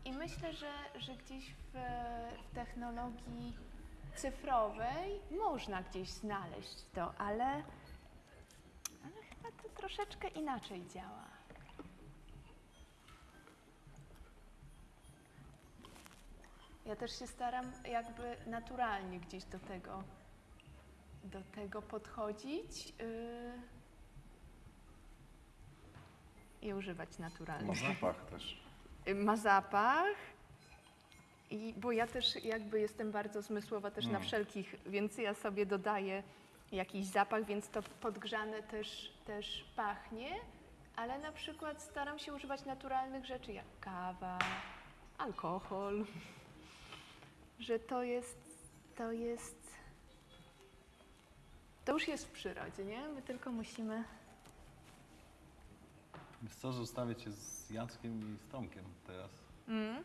I myślę, że, że gdzieś w, w technologii cyfrowej można gdzieś znaleźć to, ale, ale chyba to troszeczkę inaczej działa. Ja też się staram jakby naturalnie gdzieś do tego, do tego podchodzić. Yy, i używać naturalnie. Ma zapach też. Y, Ma zapach. I, bo ja też jakby jestem bardzo zmysłowa też na Mm. wszelkich, więc ja sobie dodaję jakiś zapach, więc to podgrzane też, też pachnie, ale na przykład staram się używać naturalnych rzeczy jak kawa, alkohol, że to jest, to jest, to już jest w przyrodzie, nie? My tylko musimy Wiesz co, zostawię cię z Jackiem i z Tomkiem teraz. Mm.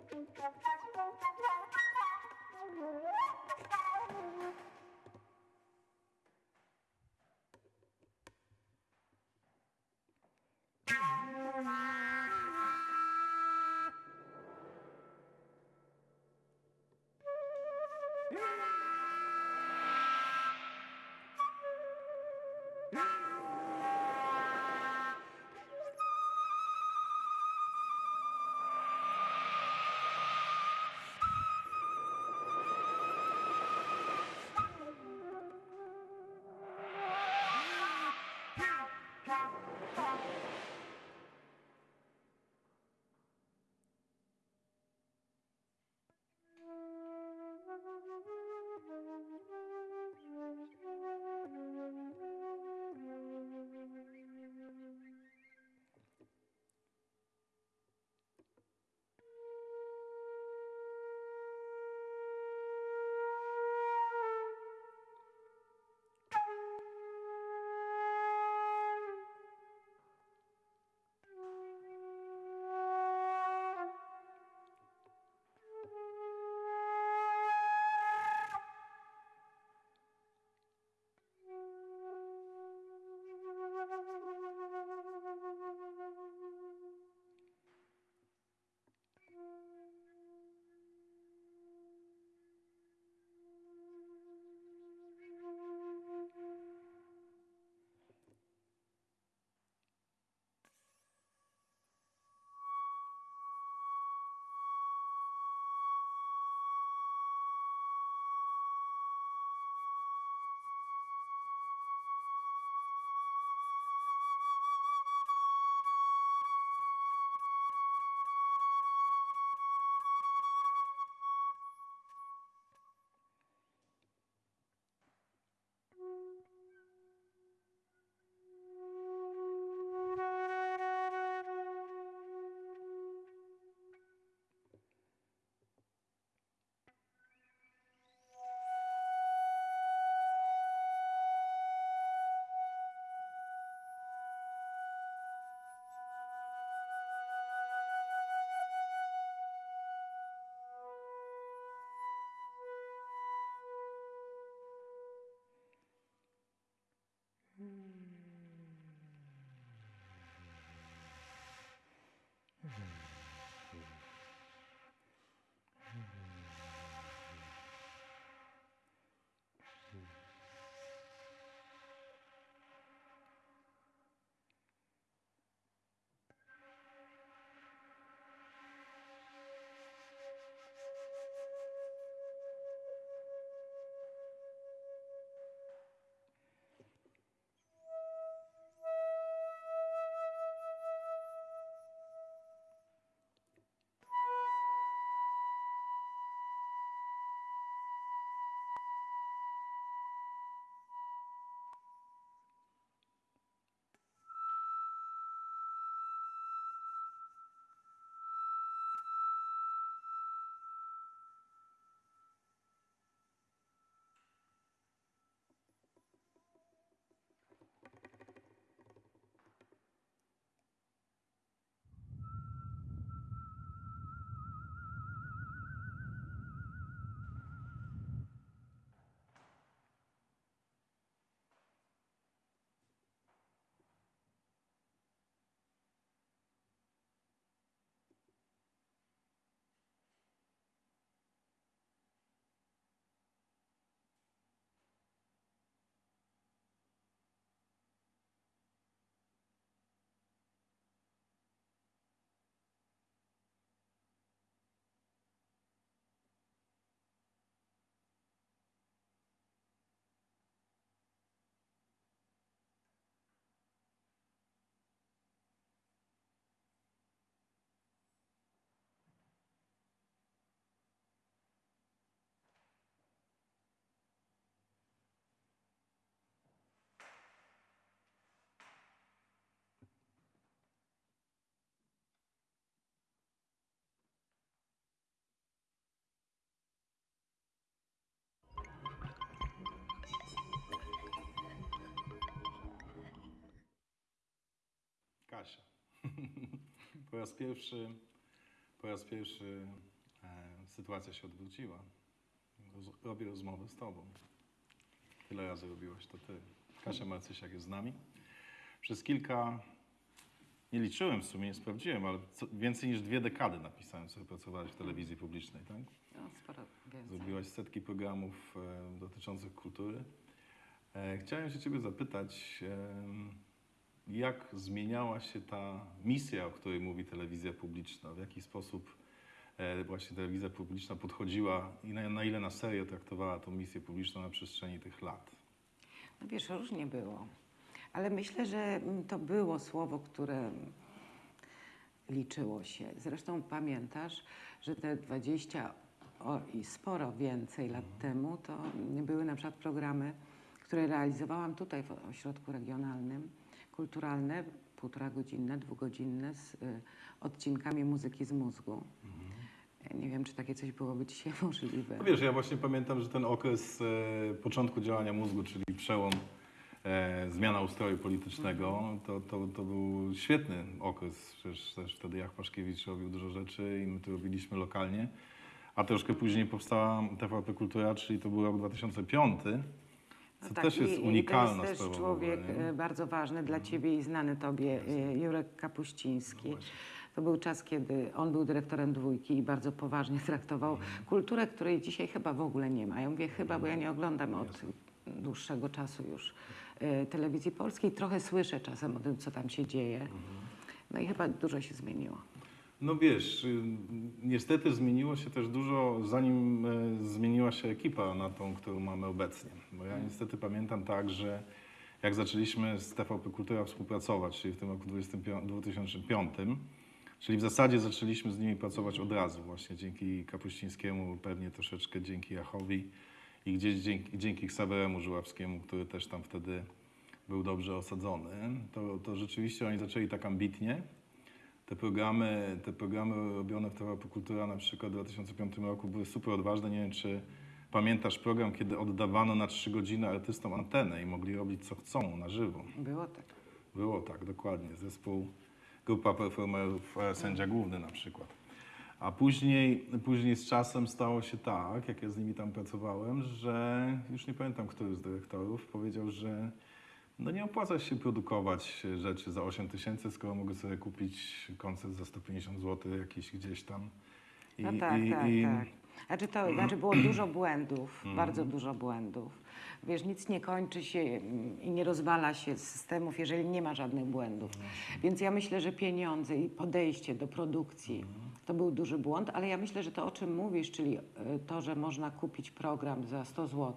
Thank you. Mm. Po raz pierwszy, po raz pierwszy e, sytuacja się odwróciła. Roz, robię rozmowę z tobą. Tyle razy robiłaś to ty. Kasia Marcysiak jest z nami. Przez kilka, nie liczyłem w sumie, nie sprawdziłem, ale co, więcej niż dwie dekady napisałem sobie, pracowałaś w telewizji publicznej, tak? No, sporo więcej. Zrobiłaś setki programów e, dotyczących kultury. E, chciałem się Ciebie zapytać, jak zmieniała się ta misja, o której mówi telewizja publiczna? W jaki sposób e, właśnie telewizja publiczna podchodziła i na, na ile na serio traktowała tą misję publiczną na przestrzeni tych lat? No wiesz, różnie było. Ale myślę, że mm, to było słowo, które liczyło się. Zresztą pamiętasz, że te 20 o, i sporo więcej lat temu to były na przykład programy, które realizowałam tutaj w ośrodku regionalnym, kulturalne, półtora godzinne, dwugodzinne z y, odcinkami muzyki z mózgu. Nie wiem, czy takie coś byłoby dzisiaj możliwe. No wiesz, ja właśnie pamiętam, że ten okres e, początku działania mózgu, czyli przełom, e, zmiana ustroju politycznego, to, to, to był świetny okres. Przecież też wtedy Jach Paszkiewicz robił dużo rzeczy i my to robiliśmy lokalnie. A troszkę później powstała TVP Kultura, czyli to był rok 2005. Co No tak, też jest i- unikalna I to jest też ogóle, człowiek nie? e, bardzo ważny dla Ciebie i znany Tobie, e, Jurek Kapuściński. To był czas, kiedy on był dyrektorem dwójki i bardzo poważnie traktował kulturę, której dzisiaj chyba w ogóle nie ma. Ja mówię chyba, bo ja nie oglądam od dłuższego czasu już e, telewizji polskiej. Trochę słyszę czasem o tym, co tam się dzieje. No i chyba dużo się zmieniło. No wiesz, y, niestety zmieniło się też dużo, zanim e, zmieniła się ekipa na tą, którą mamy obecnie. Bo ja niestety pamiętam tak, że jak zaczęliśmy z TVP Kultura współpracować, czyli w tym roku 25 2005, czyli w zasadzie zaczęliśmy z nimi pracować od razu, właśnie dzięki Kapuścińskiemu, pewnie troszeczkę dzięki Jachowi i gdzieś dzięki, dzięki Ksaweremu Żuławskiemu, który też tam wtedy był dobrze osadzony, to, to rzeczywiście oni zaczęli tak ambitnie. Te programy, te programy robione w TVP Kultura na przykład w 2005 roku były super odważne. Nie wiem, czy pamiętasz program, kiedy oddawano na trzy godziny artystom antenę i mogli robić co chcą na żywo. Było tak. Było tak, dokładnie. Zespół, grupa performerów, e, sędzia główny na przykład. A później, później z czasem stało się tak, jak ja z nimi tam pracowałem, że już nie pamiętam, który z dyrektorów powiedział, że no nie opłaca się produkować rzeczy za 8 tysięcy, skoro mogę sobie kupić koncert za 150 zł jakiś gdzieś tam. I, No tak, i, tak, i, tak. Znaczy, to, znaczy było dużo błędów, bardzo dużo błędów. Wiesz, nic nie kończy się mm, i nie rozwala się z systemów, jeżeli nie ma żadnych błędów. Więc ja myślę, że pieniądze i podejście do produkcji to był duży błąd, ale ja myślę, że to o czym mówisz, czyli e, to, że można kupić program za 100 zł,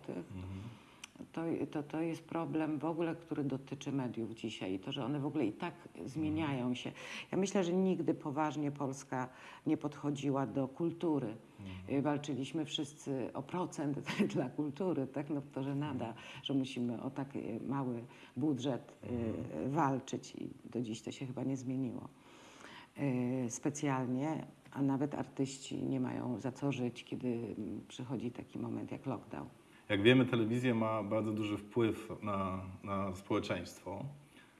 to, to, to jest problem w ogóle, który dotyczy mediów dzisiaj i to, że one w ogóle i tak zmieniają się. Ja myślę, że nigdy poważnie Polska nie podchodziła do kultury. Y, Walczyliśmy wszyscy o procent dla kultury, tak? No to, że nada, że musimy o taki mały budżet y, walczyć i do dziś to się chyba nie zmieniło y, specjalnie, a nawet artyści nie mają za co żyć, kiedy przychodzi taki moment jak lockdown. Jak wiemy, telewizja ma bardzo duży wpływ na, na społeczeństwo.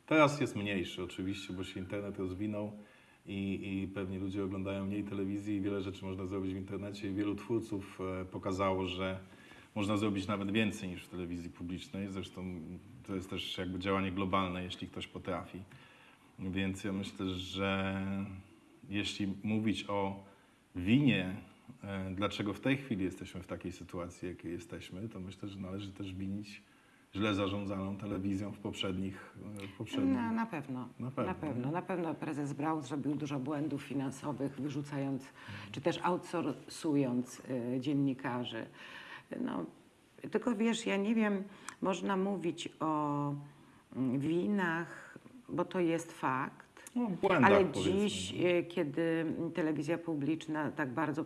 Teraz jest mniejszy oczywiście, bo się internet rozwinął i, i pewnie ludzie oglądają mniej telewizji i wiele rzeczy można zrobić w internecie wielu twórców e, pokazało, że można zrobić nawet więcej niż w telewizji publicznej. Zresztą to jest też jakby działanie globalne, jeśli ktoś potrafi. Więc ja myślę, że jeśli mówić o winie, dlaczego w tej chwili jesteśmy w takiej sytuacji, jakiej jesteśmy, to myślę, że należy też winić źle zarządzaną telewizją w poprzednich, e, poprzednich Na, na pewno. Na pewno, Na pewno. Na pewno prezes Braun zrobił dużo błędów finansowych, wyrzucając, czy też outsourcując y, dziennikarzy. No, tylko wiesz, ja nie wiem, można mówić o mm, winach, bo to jest fakt. no, błędach, Ale powiedzmy. dziś, e, kiedy telewizja publiczna tak bardzo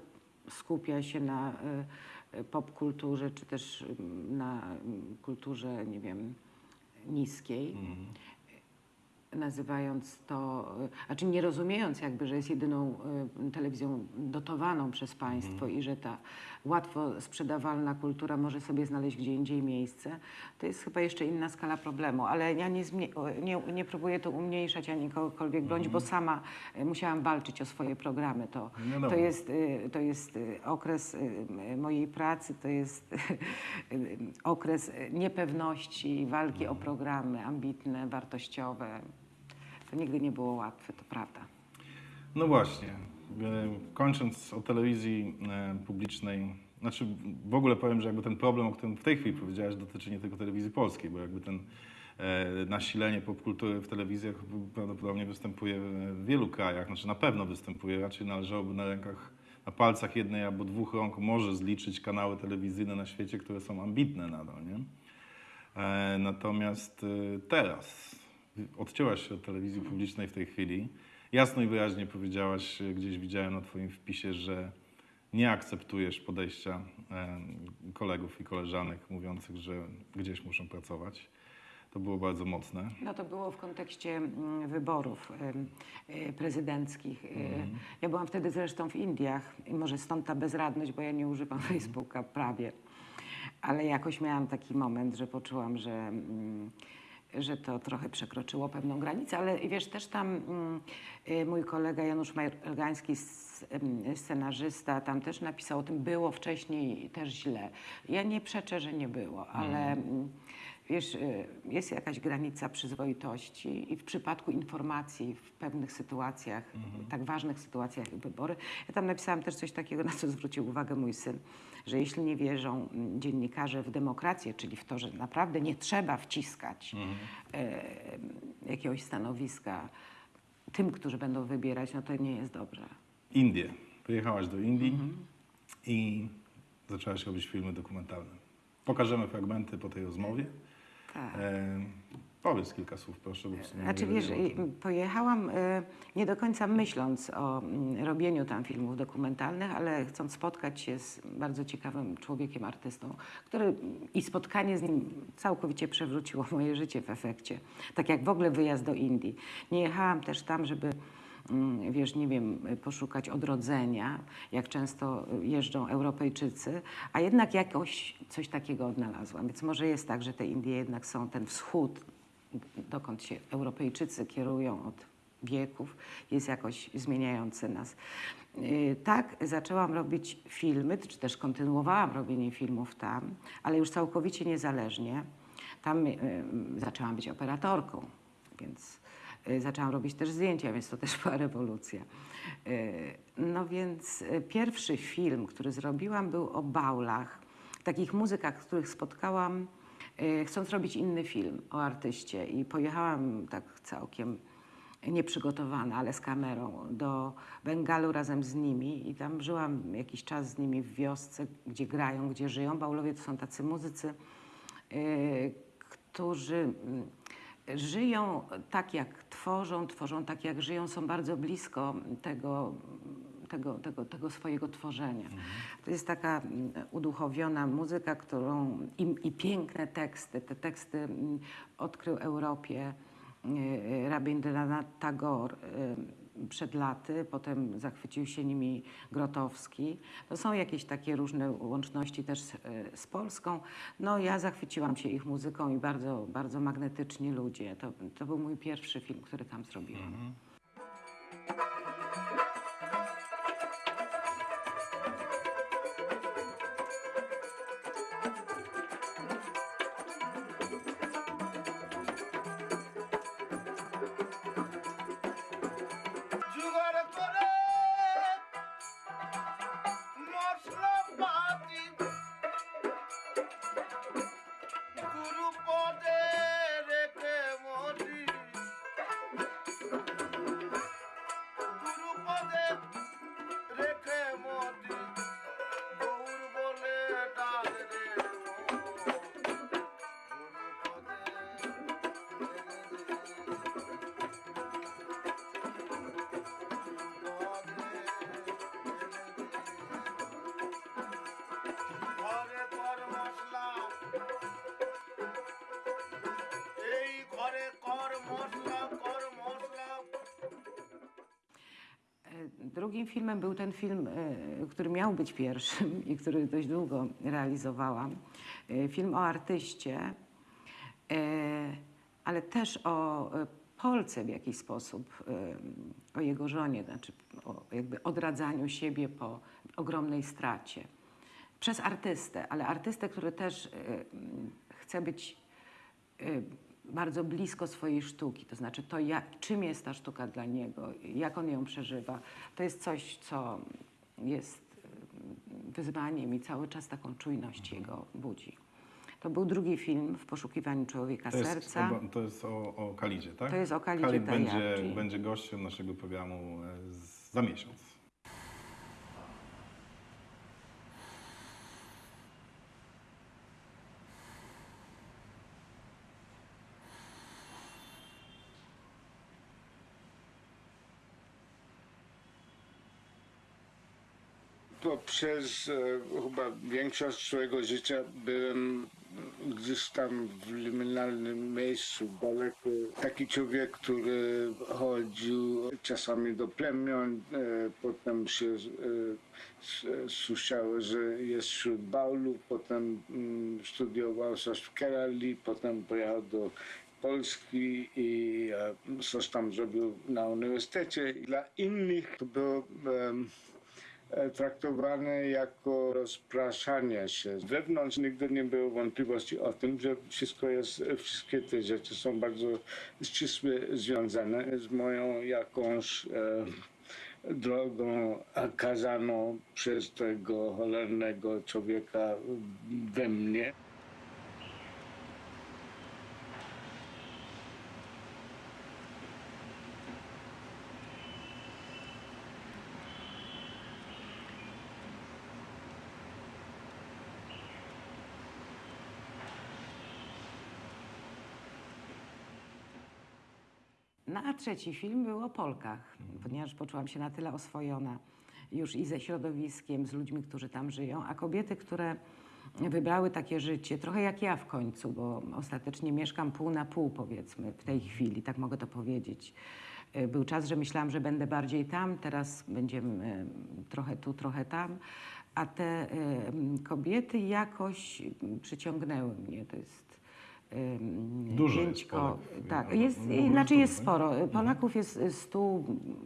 skupia się na e, popkulturze, czy też mm, na kulturze, nie wiem, niskiej, nazywając to, y, znaczy nie rozumiejąc jakby, że jest jedyną y, telewizją dotowaną przez państwo i że ta łatwo sprzedawalna kultura może sobie znaleźć gdzie indziej miejsce, to jest chyba jeszcze inna skala problemu. Ale ja nie, nie, nie próbuję to umniejszać ani kogokolwiek bronić, bo sama y, musiałam walczyć o swoje programy. To, Wiadomo. to jest, to jest okres mojej pracy, to jest okres niepewności, walki o programy ambitne, wartościowe. To nigdy nie było łatwe, to prawda. No właśnie. E, Kończąc o telewizji e, publicznej, znaczy w ogóle powiem, że jakby ten problem, o którym w tej chwili powiedziałeś, dotyczy nie tylko telewizji polskiej, bo jakby ten e, nasilenie popkultury w telewizjach prawdopodobnie występuje w wielu krajach, znaczy na pewno występuje, raczej należałoby na rękach, na palcach jednej albo dwóch rąk może zliczyć kanały telewizyjne na świecie, które są ambitne nadal, nie? Natomiast teraz odcięłaś się od telewizji publicznej w tej chwili. Jasno i wyraźnie powiedziałaś, e, gdzieś widziałem na Twoim wpisie, że nie akceptujesz podejścia kolegów i koleżanek mówiących, że gdzieś muszą pracować. To było bardzo mocne. No to było w kontekście mm, wyborów e, prezydenckich. E, Ja byłam wtedy zresztą w Indiach i może stąd ta bezradność, bo ja nie używam Facebooka prawie. Ale jakoś miałam taki moment, że poczułam, że, mm, że to trochę przekroczyło pewną granicę. Ale wiesz, też tam mm, e, mój kolega Janusz em, scenarzysta, tam też napisał o tym, było wcześniej też źle. Ja nie przeczę, że nie było, ale... mm, Wiesz, y, jest jakaś granica przyzwoitości i w przypadku informacji w pewnych sytuacjach, tak ważnych sytuacjach jak wybory. Ja tam napisałam też coś takiego, na co zwrócił uwagę mój syn, że jeśli nie wierzą mm, dziennikarze w demokrację, czyli w to, że naprawdę nie trzeba wciskać e, jakiegoś stanowiska tym, którzy będą wybierać, no to nie jest dobrze. Indie. Pojechałaś do Indii i zaczęłaś robić filmy dokumentalne. Pokażemy fragmenty po tej rozmowie. Tak. E, powiedz kilka słów, proszę, bo Znaczy wiesz, pojechałam y, nie do końca myśląc o mm, robieniu tam filmów dokumentalnych, ale chcąc spotkać się z bardzo ciekawym człowiekiem, artystą, który i spotkanie z nim całkowicie przewróciło moje życie w efekcie. Tak jak w ogóle wyjazd do Indii. Nie jechałam też tam, żeby wiesz, nie wiem, poszukać odrodzenia, jak często jeżdżą Europejczycy, a jednak jakoś coś takiego odnalazłam. Więc może jest tak, że te Indie jednak są ten wschód, dokąd się Europejczycy kierują od wieków, jest jakoś zmieniający nas. Yy, Tak, zaczęłam robić filmy, czy też kontynuowałam robienie filmów tam, ale już całkowicie niezależnie. Tam yy, zaczęłam być operatorką, więc zaczęłam robić też zdjęcia, więc to też była rewolucja. Yy, No więc yy, pierwszy film, który zrobiłam, był o baulach, takich muzykach, których spotkałam y, chcąc robić inny film o artyście i pojechałam tak całkiem nieprzygotowana, ale z kamerą do Bengalu razem z nimi i tam żyłam jakiś czas z nimi w wiosce, gdzie grają, gdzie żyją. Baulowie to są tacy muzycy, y, którzy mm, żyją tak jak tworzą, tworzą tak jak żyją, są bardzo blisko tego, tego, tego, tego swojego tworzenia. To jest taka mm, uduchowiona muzyka, którą i, i piękne teksty. Te teksty mm, odkrył Europie y, Rabindranath Tagore y, przed laty, potem zachwycił się nimi Grotowski. To są jakieś takie różne łączności też z, z Polską. No ja zachwyciłam się ich muzyką i bardzo, bardzo magnetyczni ludzie. To, to był mój pierwszy film, który tam zrobiłam. Mhm. Filmem był ten film, e, który miał być pierwszym i który dość długo realizowałam. E, Film o artyście, e, ale też o Polce w jakiś sposób, o jego żonie, znaczy o jakby odradzaniu siebie po ogromnej stracie. Przez artystę, ale artystę, który też chce być bardzo blisko swojej sztuki, to znaczy to, jak, czym jest ta sztuka dla niego, jak on ją przeżywa, to jest coś, co jest wyzwaniem i cały czas taką czujność jego budzi. To był drugi film w poszukiwaniu człowieka To jest, serca. to jest o, o Kalidzie, tak? To jest o Kalidzie Khalid będzie, będzie gościem naszego programu e, za miesiąc. To przez e, chyba większość swojego życia byłem gdzieś tam w liminalnym miejscu, daleko. Taki człowiek, który chodził czasami do plemion, e, potem się e, s- słyszało, że jest wśród Baulów, potem mm, studiował w Kerali, potem pojechał do Polski i e, coś tam zrobił na uniwersytecie. Dla innych to e, traktowane jako rozpraszanie się. Wewnątrz nigdy nie było wątpliwości o tym, że wszystko jest, wszystkie te rzeczy są bardzo ścisłe związane z moją jakąś e, drogą kazaną przez tego cholernego człowieka we mnie. Trzeci film był o Polkach, ponieważ poczułam się na tyle oswojona już i ze środowiskiem, z ludźmi, którzy tam żyją, a kobiety, które wybrały takie życie, trochę jak ja w końcu, bo ostatecznie mieszkam pół na pół powiedzmy w tej chwili, tak mogę to powiedzieć. E, Był czas, że myślałam, że będę bardziej tam, teraz będziemy e, trochę tu, trochę tam, a te e, kobiety jakoś przyciągnęły mnie. To jest em, Dużo jest pięćko- Polek. Tak, No, jest, no, no, znaczy no, jest no. sporo. Polaków jest stu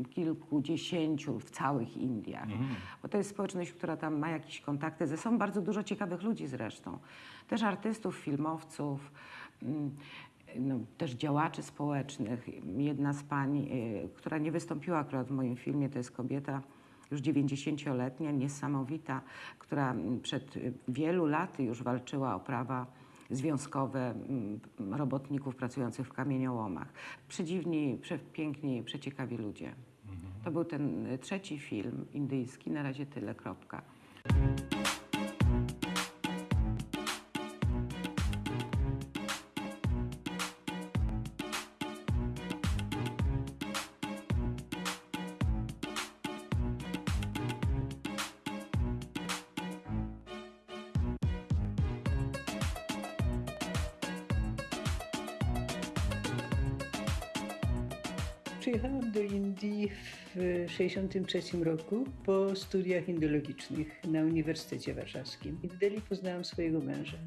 kilkudziesięciu w całych Indiach. Bo to jest społeczność, która tam ma jakieś kontakty ze sobą. Bardzo dużo ciekawych ludzi zresztą. Też artystów, filmowców, mm, no, też działaczy społecznych. Jedna z pań, y, która nie wystąpiła akurat w moim filmie, to jest kobieta już 90-letnia, niesamowita, która mm, przed y, wielu laty już walczyła o prawa związkowe mm, robotników pracujących w kamieniołomach. Przedziwni, przepiękni, przeciekawi ludzie. To był ten y, trzeci film indyjski, na razie tyle, kropka. Przyjechałam do Indii w 1963 roku po studiach indologicznych na Uniwersytecie Warszawskim. I w Delhi poznałam swojego męża.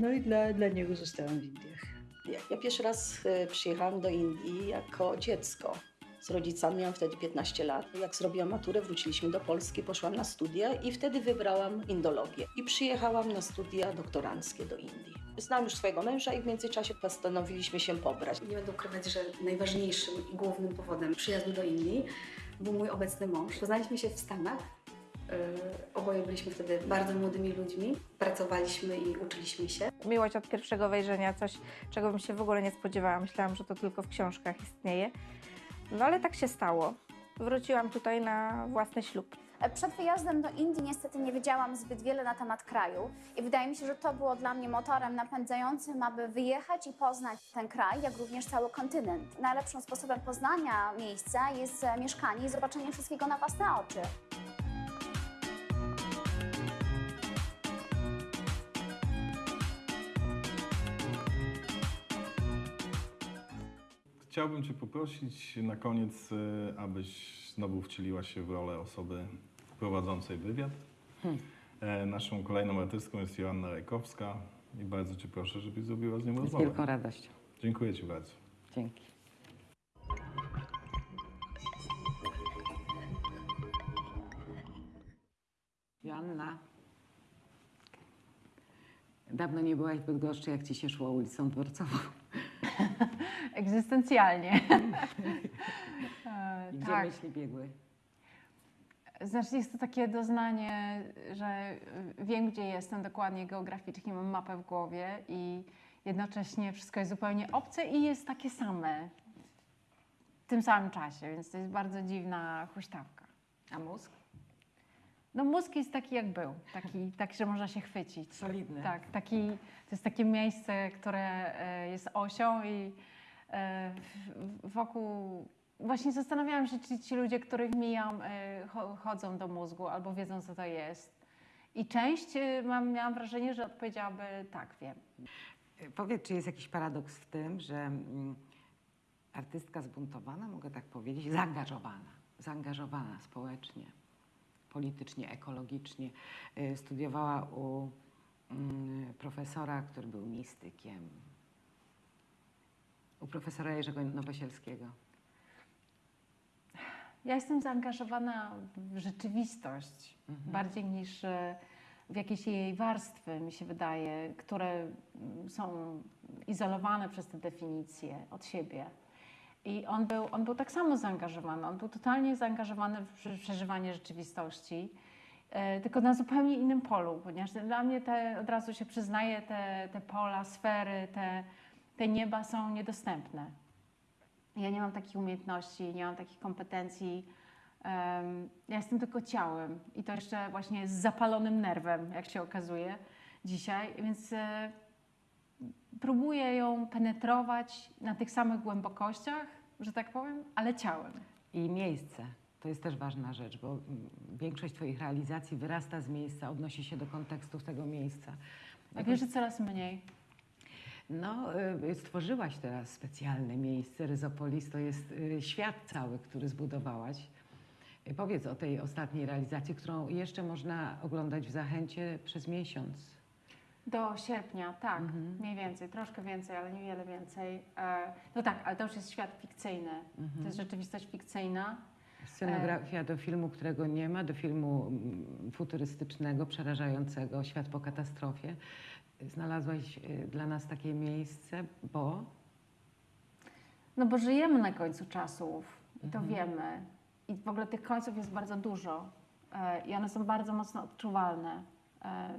No i dla, dla niego zostałam w Indiach. Ja, ja pierwszy raz e, przyjechałam do Indii jako dziecko. Z rodzicami miałam wtedy 15 lat. Jak zrobiłam maturę, wróciliśmy do Polski, poszłam na studia i wtedy wybrałam indologię. I przyjechałam na studia doktoranckie do Indii. Znałam już swojego męża i w międzyczasie postanowiliśmy się pobrać. Nie będę ukrywać, że najważniejszym i głównym powodem przyjazdu do Indii był mój obecny mąż. Poznaliśmy się w Stanach. Yy, Oboje byliśmy wtedy bardzo młodymi ludźmi. Pracowaliśmy i uczyliśmy się. Miłość od pierwszego wejrzenia, coś, czego bym się w ogóle nie spodziewała. Myślałam, że to tylko w książkach istnieje. No ale tak się stało. Wróciłam tutaj na własny ślub. Przed wyjazdem do Indii niestety nie wiedziałam zbyt wiele na temat kraju i wydaje mi się, że to było dla mnie motorem napędzającym, aby wyjechać i poznać ten kraj, jak również cały kontynent. Najlepszym sposobem poznania miejsca jest e, mieszkanie i zobaczenie wszystkiego na własne oczy. Chciałbym Cię poprosić na koniec, e, abyś znowu wcieliłaś się w rolę osoby prowadzącej wywiad. Hmm. E, Naszą kolejną artystką jest Joanna Rajkowska i bardzo Cię proszę, żebyś zrobiła z nią Z rozmowę. wielką radością. Dziękuję Ci bardzo. Dzięki. Joanna, dawno nie byłaś w Bydgoszczy, jak ci się szło ulicą dworcową. Egzystencjalnie. E, Gdzie tak. myśli biegły? Znaczy jest to takie doznanie, że wiem, gdzie jestem dokładnie geograficznie, mam mapę w głowie i jednocześnie wszystko jest zupełnie obce i jest takie same w tym samym czasie, więc to jest bardzo dziwna huśtawka. A mózg? No mózg jest taki jak był, taki, taki że można się chwycić. Solidny. Tak, taki, to jest takie miejsce, które e, jest osią i e, wokół... Właśnie zastanawiałam się, czy ci ludzie, których mijam, cho- chodzą do mózgu albo wiedzą, co to jest. I część e, mam, miałam wrażenie, że odpowiedziałaby tak, wiem. Powiedz, czy jest jakiś paradoks w tym, że mm, artystka zbuntowana, mogę tak powiedzieć, zaangażowana, zaangażowana społecznie, politycznie, ekologicznie, y, studiowała u mm, profesora, który był mistykiem, u profesora Jerzego Nowosielskiego. Ja jestem zaangażowana w rzeczywistość bardziej niż e, w jakieś jej warstwy, mi się wydaje, które mm, są izolowane przez te definicje od siebie. I on był, on był tak samo zaangażowany, on był totalnie zaangażowany w prze- przeżywanie rzeczywistości, e, tylko na zupełnie innym polu, ponieważ dla mnie te, od razu się przyznaję, te, te pola, sfery, te, te nieba są niedostępne. Ja nie mam takich umiejętności, nie mam takich kompetencji. Ja jestem tylko ciałem i to jeszcze właśnie z zapalonym nerwem, jak się okazuje dzisiaj, więc e, próbuję ją penetrować na tych samych głębokościach, że tak powiem, ale ciałem. I miejsce. To jest też ważna rzecz, bo mm, większość Twoich realizacji wyrasta z miejsca, odnosi się do kontekstów tego miejsca. A wiesz, że coraz mniej. No, y, stworzyłaś teraz specjalne miejsce. Ryzopolis to jest y, świat cały, który zbudowałaś. Y, Powiedz o tej ostatniej realizacji, którą jeszcze można oglądać w Zachęcie przez miesiąc. Do sierpnia, tak, mniej więcej, troszkę więcej, ale niewiele więcej. E, no tak, ale to już jest świat fikcyjny. To jest rzeczywistość fikcyjna. Scenografia do filmu, którego nie ma, do filmu mm, futurystycznego, przerażającego, świat po katastrofie. Znalazłaś y, dla nas takie miejsce, bo No bo żyjemy na końcu czasów i to wiemy. I w ogóle tych końców jest bardzo dużo e, i one są bardzo mocno odczuwalne. E,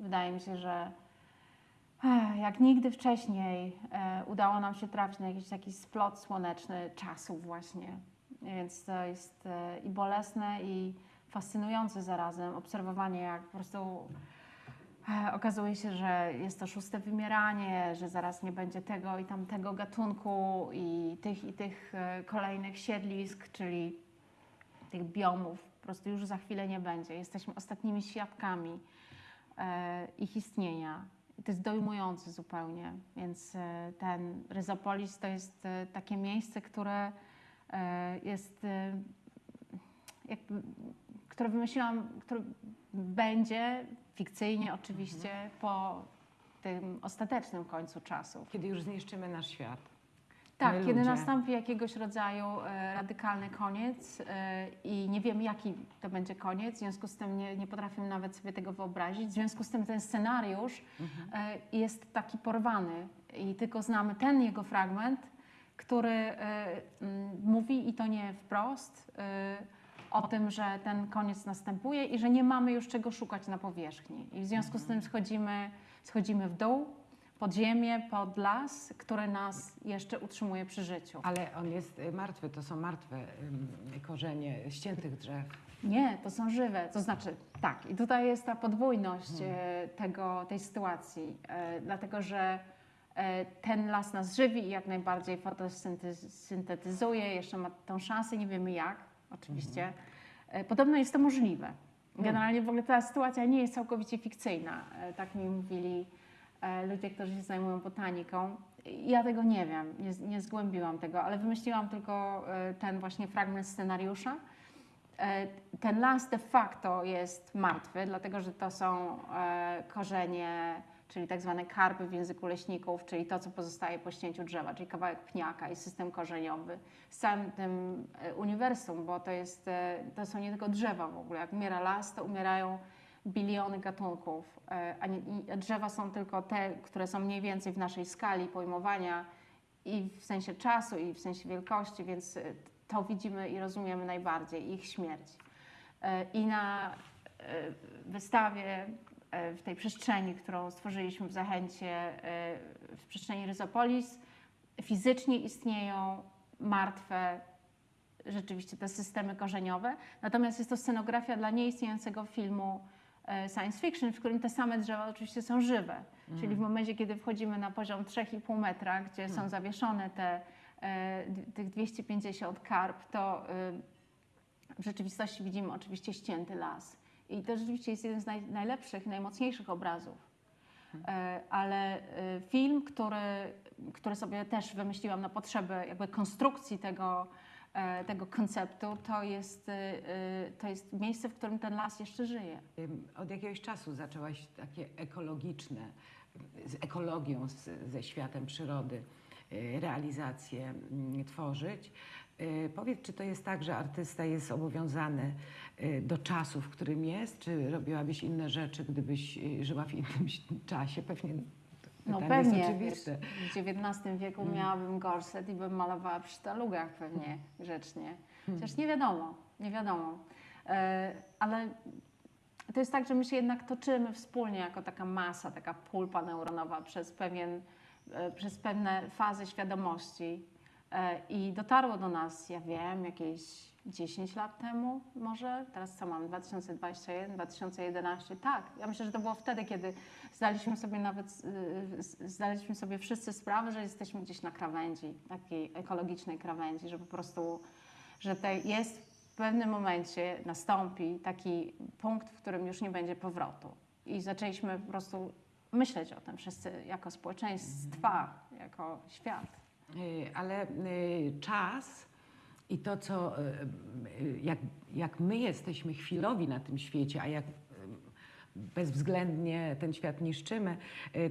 Wydaje mi się, że jak nigdy wcześniej e, udało nam się trafić na jakiś taki splot słoneczny czasów właśnie. Więc to jest e, i bolesne i fascynujące zarazem obserwowanie, jak po prostu E, Okazuje się, że jest to szóste wymieranie, że zaraz nie będzie tego i tamtego gatunku i tych i tych e, kolejnych siedlisk, czyli tych biomów. Po prostu już za chwilę nie będzie. Jesteśmy ostatnimi świadkami e, ich istnienia. To jest dojmujące zupełnie. Więc e, ten Ryzopolis to jest e, takie miejsce, które e, jest e, jakby, które wymyśliłam, które będzie fikcyjnie oczywiście po tym ostatecznym końcu czasów. kiedy już zniszczymy nasz świat. Tak, My kiedy ludzie. nastąpi jakiegoś rodzaju e, radykalny koniec e, i nie wiem jaki to będzie koniec, w związku z tym nie, nie potrafię nawet sobie tego wyobrazić. W związku z tym ten scenariusz e, jest taki porwany i tylko znamy ten jego fragment, który e, mówi i to nie wprost o tym, że ten koniec następuje i że nie mamy już czego szukać na powierzchni. I w związku z tym schodzimy, schodzimy w dół, pod ziemię, pod las, który nas jeszcze utrzymuje przy życiu. Ale on jest y, martwy, to są martwe korzenie ściętych drzew. Nie, to są żywe. To znaczy, tak, i tutaj jest ta podwójność e, tego, tej sytuacji, e, dlatego że e, ten las nas żywi i jak najbardziej fotosyntetyzuje, jeszcze ma tą szansę, nie wiemy jak, oczywiście. E, Podobno jest to możliwe. Generalnie w ogóle ta sytuacja nie jest całkowicie fikcyjna, e, tak mi mówili e, ludzie, którzy się zajmują botaniką. Ja tego nie wiem, nie, nie zgłębiłam tego, ale wymyśliłam tylko ten właśnie fragment scenariusza. Ten las de facto jest martwy, dlatego że to są korzenie, czyli tak zwane karpy w języku leśników, czyli to, co pozostaje po ścięciu drzewa, czyli kawałek pniaka i system korzeniowy z całym tym e, uniwersum, bo to, jest, e, to są nie tylko drzewa w ogóle. Jak umiera las, to umierają biliony gatunków, e, a, drzewa są tylko te, które są mniej więcej w naszej skali pojmowania i w sensie czasu, i w sensie wielkości, więc to widzimy i rozumiemy najbardziej, ich śmierć. I na wystawie, w tej przestrzeni, którą stworzyliśmy w Zachęcie, e, w przestrzeni Ryzopolis, fizycznie istnieją martwe rzeczywiście te systemy korzeniowe, natomiast jest to scenografia dla nieistniejącego filmu e, science fiction, w którym te same drzewa oczywiście są żywe. Czyli w momencie, kiedy wchodzimy na poziom 3,5 metra, gdzie są zawieszone te, e, tych 250 karp, to w rzeczywistości widzimy oczywiście ścięty las. I to rzeczywiście jest jeden z naj, najlepszych, najmocniejszych obrazów. E, Ale e, film, który, który sobie też wymyśliłam na potrzeby jakby konstrukcji tego, e, tego konceptu, to jest, to jest miejsce, w którym ten las jeszcze żyje. Od jakiegoś czasu zaczęłaś takie ekologiczne, z ekologią, z, ze światem przyrody, realizacje mm, tworzyć. Y, Powiedz, czy to jest tak, że artysta jest zobowiązany y, do czasu, w którym jest, czy robiłabyś inne rzeczy, gdybyś y, żyła w innym czasie? Pewnie No pytanie jest pewnie, oczywiste. wiesz, w XIX wieku Mm. miałabym gorset i bym malowała przy sztalugach pewnie grzecznie. Mm. Chociaż nie wiadomo, nie wiadomo. E, ale to jest tak, że my się jednak toczymy wspólnie jako taka masa, taka pulpa neuronowa przez, pewien, e, przez pewne fazy świadomości. E, I dotarło do nas, ja wiem, jakieś 10 lat temu może, teraz co mam, 2021, 2011, tak. Ja myślę, że to było wtedy, kiedy zdaliśmy sobie nawet, y, zdaliśmy sobie wszyscy sprawę, że jesteśmy gdzieś na krawędzi, takiej ekologicznej krawędzi, że po prostu, że to jest w pewnym momencie nastąpi taki punkt, w którym już nie będzie powrotu. I zaczęliśmy po prostu myśleć o tym wszyscy jako społeczeństwa, jako świat. Y, Ale y, czas i to, co, y, jak, jak my jesteśmy chwilowi na tym świecie, a jak bezwzględnie ten świat niszczymy,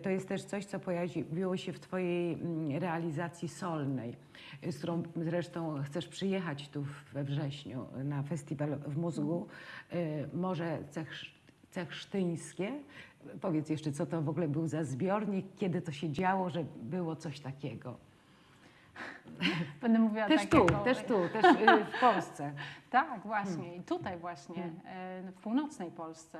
to jest też coś, co pojawiło się w Twojej mm, realizacji solnej, z którą zresztą chcesz przyjechać tu we wrześniu na festiwal w mózgu. Y, Morze Cech, Cechsztyńskie. Powiedz jeszcze, co to w ogóle był za zbiornik, kiedy to się działo, że było coś takiego. Będę mówiła Też tak tu, jako- też tu, też y, w Polsce. Tak, właśnie. I tutaj właśnie, e, w północnej Polsce.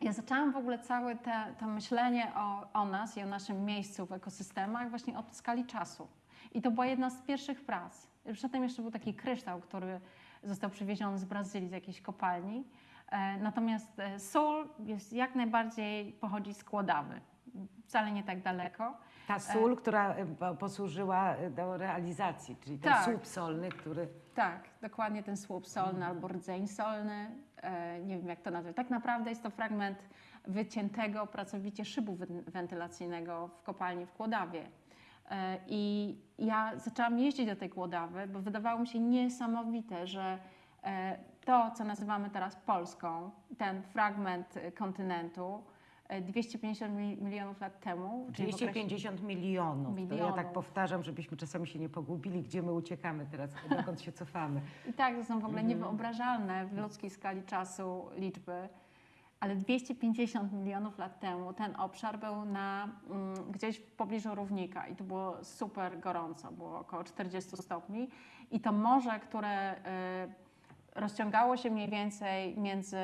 Ja zaczęłam w ogóle całe te, to myślenie o, o nas i o naszym miejscu w ekosystemach właśnie od skali czasu. I to była jedna z pierwszych prac. Przedtem jeszcze był taki kryształ, który został przywieziony z Brazylii, z jakiejś kopalni. E, Natomiast e, sól jest jak najbardziej pochodzi z Kłodawy. Wcale nie tak daleko. Ta sól, która po- posłużyła y, do realizacji, czyli ten Tak. słup solny, który... Tak, dokładnie ten słup solny albo rdzeń solny. E, nie wiem, jak to nazwać. Tak naprawdę jest to fragment wyciętego pracowicie szybu wen- wentylacyjnego w kopalni w Kłodawie. E, I ja zaczęłam jeździć do tej Kłodawy, bo wydawało mi się niesamowite, że e, to, co nazywamy teraz Polską, ten fragment e, kontynentu, e, 250 mi- milionów lat temu, czyli w okresie- 250 milionów. To ja tak Milionów. powtarzam, żebyśmy czasami się nie pogubili, gdzie my uciekamy teraz, dokąd się cofamy. I tak, to są w ogóle Mhm. niewyobrażalne w ludzkiej skali czasu liczby. Ale 250 milionów lat temu ten obszar był na, mm, gdzieś w pobliżu równika i to było super gorąco, było około 40 stopni. I to morze, które y, rozciągało się mniej więcej między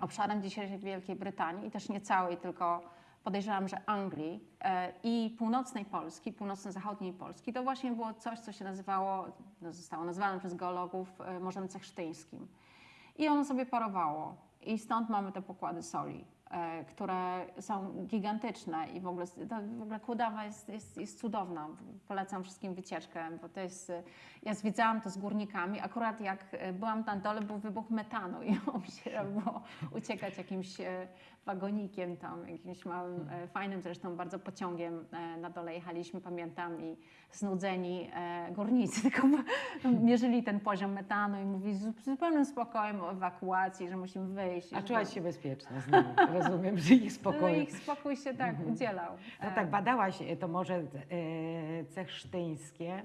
obszarem dzisiejszej Wielkiej Brytanii i też nie całej, tylko podejrzewam, że Anglii e, i północnej Polski, północno-zachodniej Polski, to właśnie było coś, co się nazywało, no, zostało nazwane przez geologów e, Morzem Cechsztyńskim. I ono sobie parowało. I stąd mamy te pokłady soli, które są gigantyczne i w ogóle, to, w ogóle Kłodawa jest, jest, jest cudowna. Polecam wszystkim wycieczkę, bo to jest, e, ja zwiedzałam to z górnikami. Akurat jak e, byłam tam dole, był wybuch metanu i musiało było uciekać jakimś e, wagonikiem tam, jakimś małym, e, fajnym zresztą bardzo pociągiem e, na dole jechaliśmy, pamiętam, i znudzeni e, górnicy tylko mierzyli ten poziom metanu i mówi z zupełnym spokojem o ewakuacji, że musimy wyjść. A czułaś się bezpieczna z nimi. Rozumiem, że ich No, spokoju. ich spokój się tak udzielał. No tak, badałaś to może e, cechsztyńskie,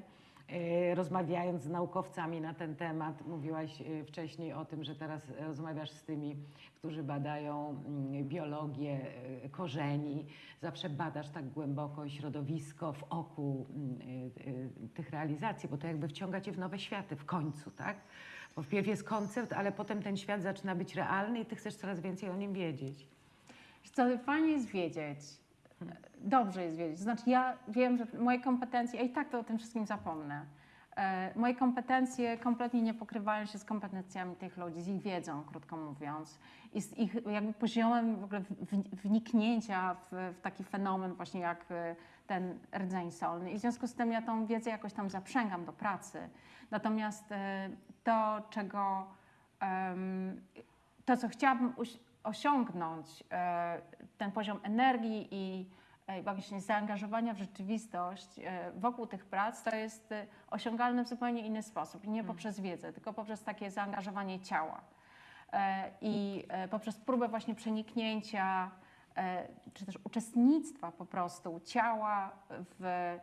rozmawiając z naukowcami na ten temat. Mówiłaś e, wcześniej o tym, że teraz rozmawiasz z tymi, którzy badają mm, biologię e, korzeni. Zawsze badasz tak głęboko środowisko w oku mm, e, e, tych realizacji, bo to jakby wciąga cię w nowe światy w końcu, tak? Bo wpierw jest koncept, ale potem ten świat zaczyna być realny i ty chcesz coraz więcej o nim wiedzieć. Co fajnie jest wiedzieć. Dobrze jest wiedzieć. Znaczy, ja wiem, że moje kompetencje, ja i tak to o tym wszystkim zapomnę. E, Moje kompetencje kompletnie nie pokrywają się z kompetencjami tych ludzi, z ich wiedzą, krótko mówiąc, i z ich jakby poziomem w ogóle wniknięcia w, w taki fenomen właśnie jak e, ten rdzeń solny. I w związku z tym ja tą wiedzę jakoś tam zaprzęgam do pracy. Natomiast e, to, czego to, co chciałabym osiągnąć, e, ten poziom energii i e, właśnie zaangażowania w rzeczywistość e, wokół tych prac, to jest osiągalne w zupełnie inny sposób. I nie poprzez wiedzę, tylko poprzez takie zaangażowanie ciała. I poprzez próbę właśnie przeniknięcia, czy też uczestnictwa po prostu ciała w,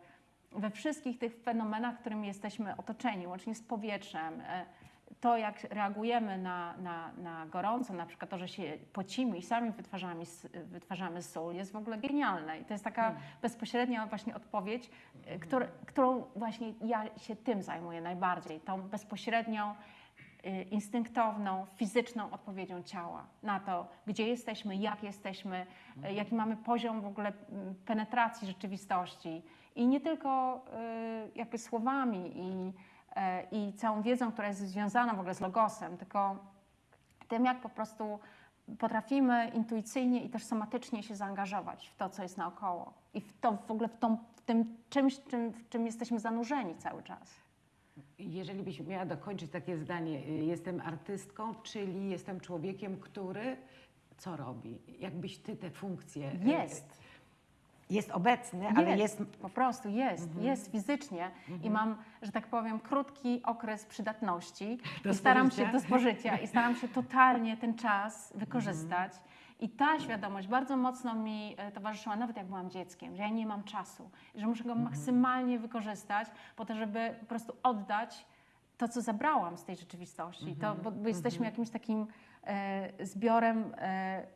we wszystkich tych fenomenach, którymi jesteśmy otoczeni, łącznie z powietrzem, to, jak reagujemy na, na, na gorąco, na przykład to, że się pocimy i sami wytwarzamy, wytwarzamy sól, jest w ogóle genialne. I to jest taka bezpośrednia właśnie odpowiedź, e, któr, którą właśnie ja się tym zajmuję najbardziej, tą bezpośrednią, e, instynktowną, fizyczną odpowiedzią ciała na to, gdzie jesteśmy, jak jesteśmy, e, jaki mamy poziom w ogóle penetracji rzeczywistości. I nie tylko jakby słowami i i całą wiedzą, która jest związana w ogóle z logosem, tylko tym, jak po prostu potrafimy intuicyjnie i też somatycznie się zaangażować w to, co jest naokoło i w to w ogóle w, tą, w tym czymś, czym, w czym jesteśmy zanurzeni cały czas. Jeżeli byś miała dokończyć takie zdanie, y, jestem artystką, czyli jestem człowiekiem, który co robi? Jakbyś ty te funkcje. y, Jest. Jest obecny, ale jest. Po prostu jest, Mhm. jest fizycznie i Mhm. mam, że tak powiem, krótki okres przydatności Do i staram spożycia. się do spożycia i staram się totalnie ten czas wykorzystać. I ta świadomość bardzo mocno mi e, towarzyszyła, nawet jak byłam dzieckiem, że ja nie mam czasu i że muszę go maksymalnie wykorzystać po to, żeby po prostu oddać to, co zabrałam z tej rzeczywistości. To, bo, bo jesteśmy jakimś takim e, zbiorem, e,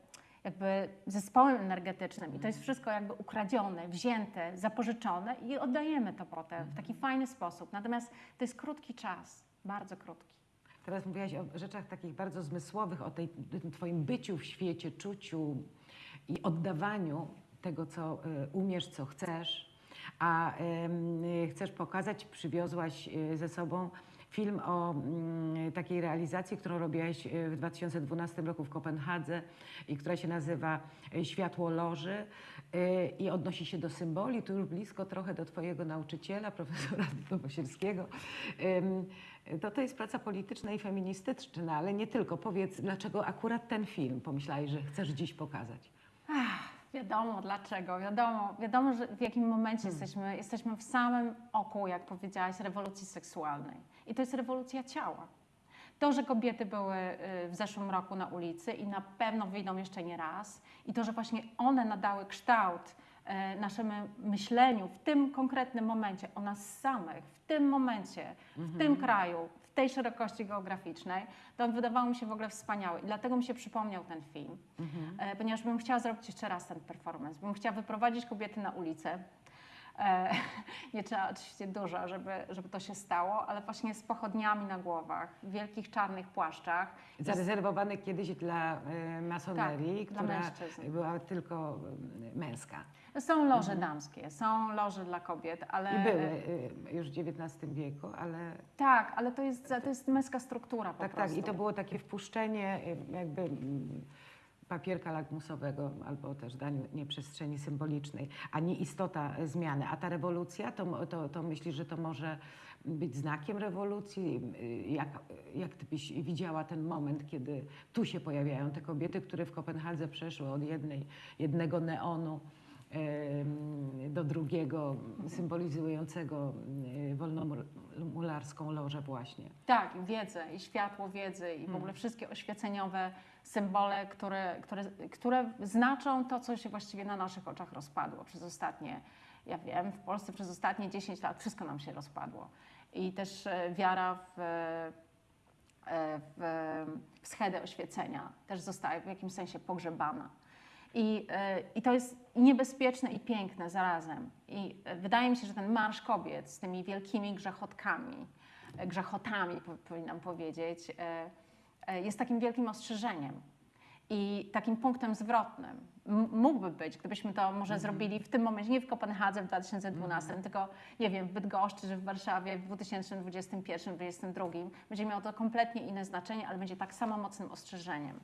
jakby zespołem energetycznym i to jest wszystko jakby ukradzione, wzięte, zapożyczone i oddajemy to potem w taki fajny sposób. Natomiast to jest krótki czas, bardzo krótki. Teraz mówiłaś o rzeczach takich bardzo zmysłowych, o tej, twoim byciu w świecie, czuciu i oddawaniu tego, co y, umiesz, co chcesz. A y, chcesz pokazać, przywiozłaś y, ze sobą film o mm, takiej realizacji, którą robiłaś y, w 2012 roku w Kopenhadze i która się nazywa y, Światło Loży y, i odnosi się do symboli, tu już blisko trochę do twojego nauczyciela, profesora Nowosielskiego. To to jest praca polityczna i feministyczna, ale nie tylko. Powiedz, dlaczego akurat ten film pomyślałeś, że chcesz dziś pokazać? Ach, wiadomo dlaczego, wiadomo, wiadomo, że w jakim momencie jesteśmy. Jesteśmy w samym oku, jak powiedziałaś, rewolucji seksualnej. I to jest rewolucja ciała. To, że kobiety były y, w zeszłym roku na ulicy i na pewno wyjdą jeszcze nie raz, i to, że właśnie one nadały kształt y, naszemu myśleniu w tym konkretnym momencie o nas samych, w tym momencie, w tym kraju, w tej szerokości geograficznej, to wydawało mi się w ogóle wspaniałe. I dlatego mi się przypomniał ten film, e, ponieważ bym chciała zrobić jeszcze raz ten performance. Bym chciała wyprowadzić kobiety na ulicę. E, nie trzeba oczywiście dużo, żeby, żeby to się stało, ale właśnie z pochodniami na głowach, w wielkich czarnych płaszczach. I z- Zarezerwowany kiedyś dla y, masonerii, Tak, dla która mężczyzn. była tylko y, męska. Są loże damskie, są loże dla kobiet, ale... I były już w XIX wieku, ale Tak, ale to jest, to jest męska struktura po tak, prostu. tak. I to było takie wpuszczenie jakby mm, papierka lakmusowego albo też danie przestrzeni symbolicznej, a nie istota e, zmiany. A ta rewolucja, to, to, to myślisz, że to może być znakiem rewolucji? Y, Jak, jak ty byś widziała ten moment, kiedy tu się pojawiają te kobiety, które w Kopenhadze przeszły od jednej, jednego neonu do drugiego, symbolizującego y, wolnomularską lożę właśnie. Tak, wiedzę, i światło wiedzy, i w Hmm. ogóle wszystkie oświeceniowe symbole, które, które, które znaczą to, co się właściwie na naszych oczach rozpadło przez ostatnie, ja wiem, w Polsce przez ostatnie 10 lat wszystko nam się rozpadło. I też e, wiara w, e, w, w schedę oświecenia też zostaje w jakimś sensie pogrzebana. I, e, I to jest niebezpieczne i piękne zarazem. I e, wydaje mi się, że ten marsz kobiet z tymi wielkimi grzechotkami, e, grzechotami po, powinnam powiedzieć, e, e, jest takim wielkim ostrzeżeniem i takim punktem zwrotnym. Mógłby być, gdybyśmy to może zrobili w tym momencie, nie w Kopenhadze w 2012, tylko nie wiem, w Bydgoszczy czy w Warszawie w 2021-2022. Będzie miało to kompletnie inne znaczenie, ale będzie tak samo mocnym ostrzeżeniem.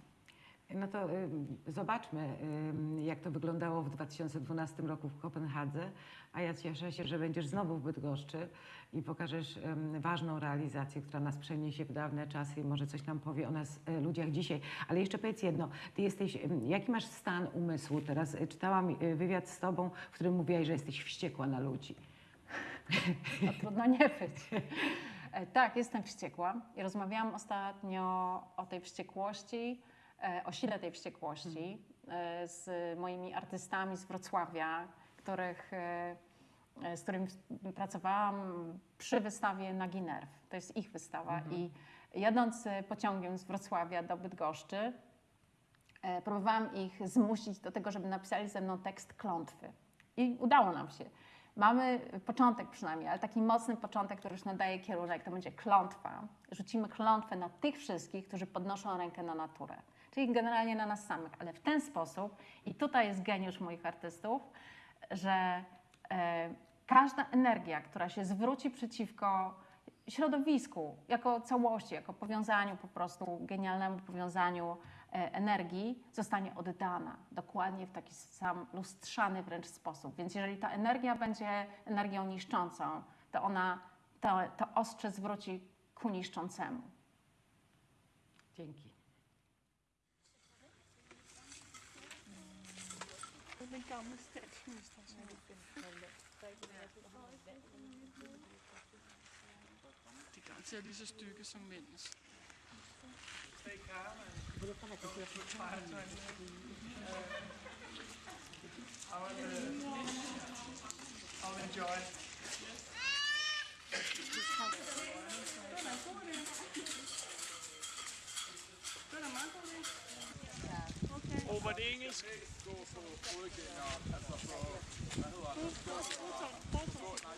No to ym, zobaczmy, ym, jak to wyglądało w 2012 roku w Kopenhadze, a ja cieszę się, że będziesz znowu w Bydgoszczy i pokażesz ważną realizację, która nas przeniesie w dawne czasy i może coś nam powie o nas, y, ludziach dzisiaj. Ale jeszcze powiedz jedno, ty jesteś, jaki masz stan umysłu teraz? Y, Czytałam y, wywiad z tobą, w którym mówiłaś, że jesteś wściekła na ludzi. No, trudno nie być. E, Tak, jestem wściekła i rozmawiałam ostatnio o tej wściekłości, e, o sile tej wściekłości e, z moimi artystami z Wrocławia, których, e, e, z którymi pracowałam przy wystawie Nagi Nerw. To jest ich wystawa i jadąc e, pociągiem z Wrocławia do Bydgoszczy, próbowałam ich zmusić do tego, żeby napisali ze mną tekst klątwy. I udało nam się. Mamy początek przynajmniej, ale taki mocny początek, który już nadaje kierunek, to będzie klątwa. Rzucimy klątwę na tych wszystkich, którzy podnoszą rękę na naturę. Czyli generalnie na nas samych, ale w ten sposób, i tutaj jest geniusz moich artystów, że e, każda energia, która się zwróci przeciwko środowisku jako całości, jako powiązaniu po prostu, genialnemu powiązaniu e, energii, zostanie oddana dokładnie w taki sam lustrzany wręcz sposób. Więc jeżeli ta energia będzie energią niszczącą, to ona to, to ostrze zwróci ku niszczącemu. Dzięki. Er ser lige så stykke som mændens. I will, uh, I will enjoy. Den er god, det. Den er meget det. Okay. Og var det engelsk? Gå på fodgænger, altså på, hvad hedder det? Gå, gå, gå,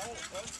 Right, right.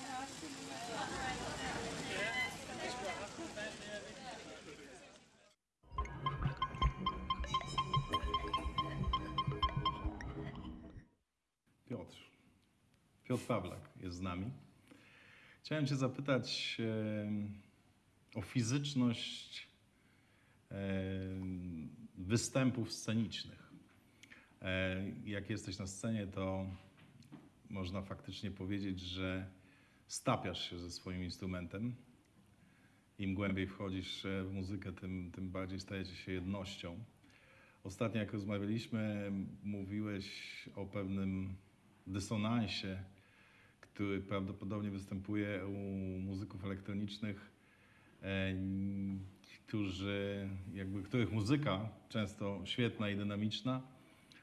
Piotr Pawlak jest z nami. Chciałem Cię zapytać o fizyczność występów scenicznych. E, jak jesteś na scenie, to można faktycznie powiedzieć, że stapiasz się ze swoim instrumentem. Im głębiej wchodzisz e, w muzykę, tym, tym bardziej stajecie się jednością. Ostatnio, jak rozmawialiśmy, mówiłeś o pewnym dysonansie, który prawdopodobnie występuje u muzyków elektronicznych, e, którzy, jakby, których muzyka, często świetna i dynamiczna,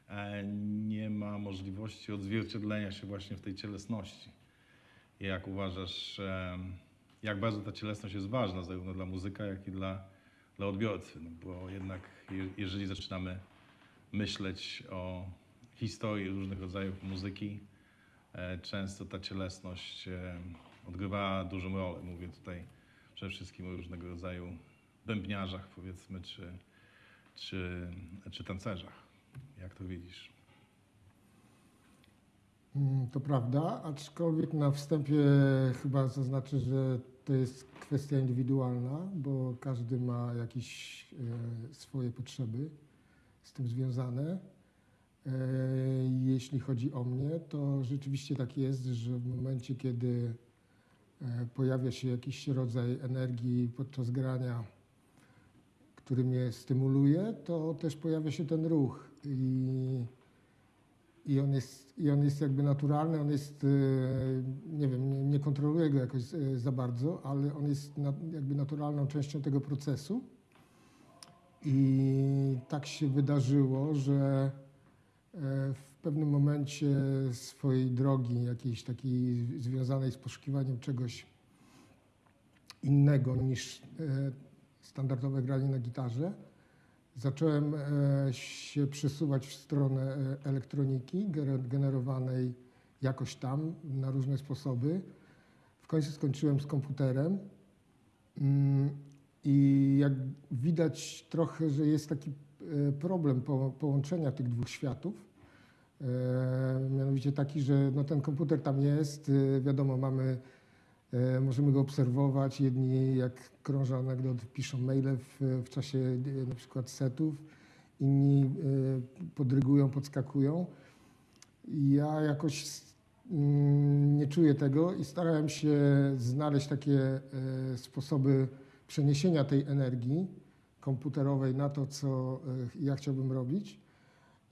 e, nie ma możliwości odzwierciedlenia się właśnie w tej cielesności. Jak uważasz, e, jak bardzo ta cielesność jest ważna zarówno dla muzyka, jak i dla, dla odbiorcy? No bo jednak je, jeżeli zaczynamy myśleć o historii różnych rodzajów muzyki, często ta cielesność e, odgrywa dużą rolę. Mówię tutaj przede wszystkim o różnego rodzaju bębniarzach, powiedzmy, czy, czy, czy tancerzach. Jak to widzisz? Mm, To prawda, aczkolwiek na wstępie chyba zaznaczę, że to jest kwestia indywidualna, bo każdy ma jakieś e, swoje potrzeby z tym związane. E, Jeśli chodzi o mnie, to rzeczywiście tak jest, że w momencie, kiedy e, pojawia się jakiś rodzaj energii podczas grania, który mnie stymuluje, to też pojawia się ten ruch. I i on jest, i on jest jakby naturalny, on jest, e, nie wiem, nie, nie kontroluję go jakoś za bardzo, ale on jest jakby naturalną częścią tego procesu. I tak się wydarzyło, że w pewnym momencie swojej drogi, jakiejś takiej związanej z poszukiwaniem czegoś innego niż standardowe granie na gitarze, Zacząłem e, się przesuwać w stronę e, elektroniki gener- generowanej jakoś tam na różne sposoby. W końcu skończyłem z komputerem Mm, i jak widać trochę, że jest taki e, problem po, połączenia tych dwóch światów. E, mianowicie taki, że no ten komputer tam jest, e, wiadomo, mamy E, Możemy go obserwować. Jedni, jak krążą anegdoty, piszą maile w, w czasie e, na przykład setów, inni e, podrygują, podskakują. Ja jakoś mm, nie czuję tego i starałem się znaleźć takie e, sposoby przeniesienia tej energii komputerowej na to, co e, ja chciałbym robić.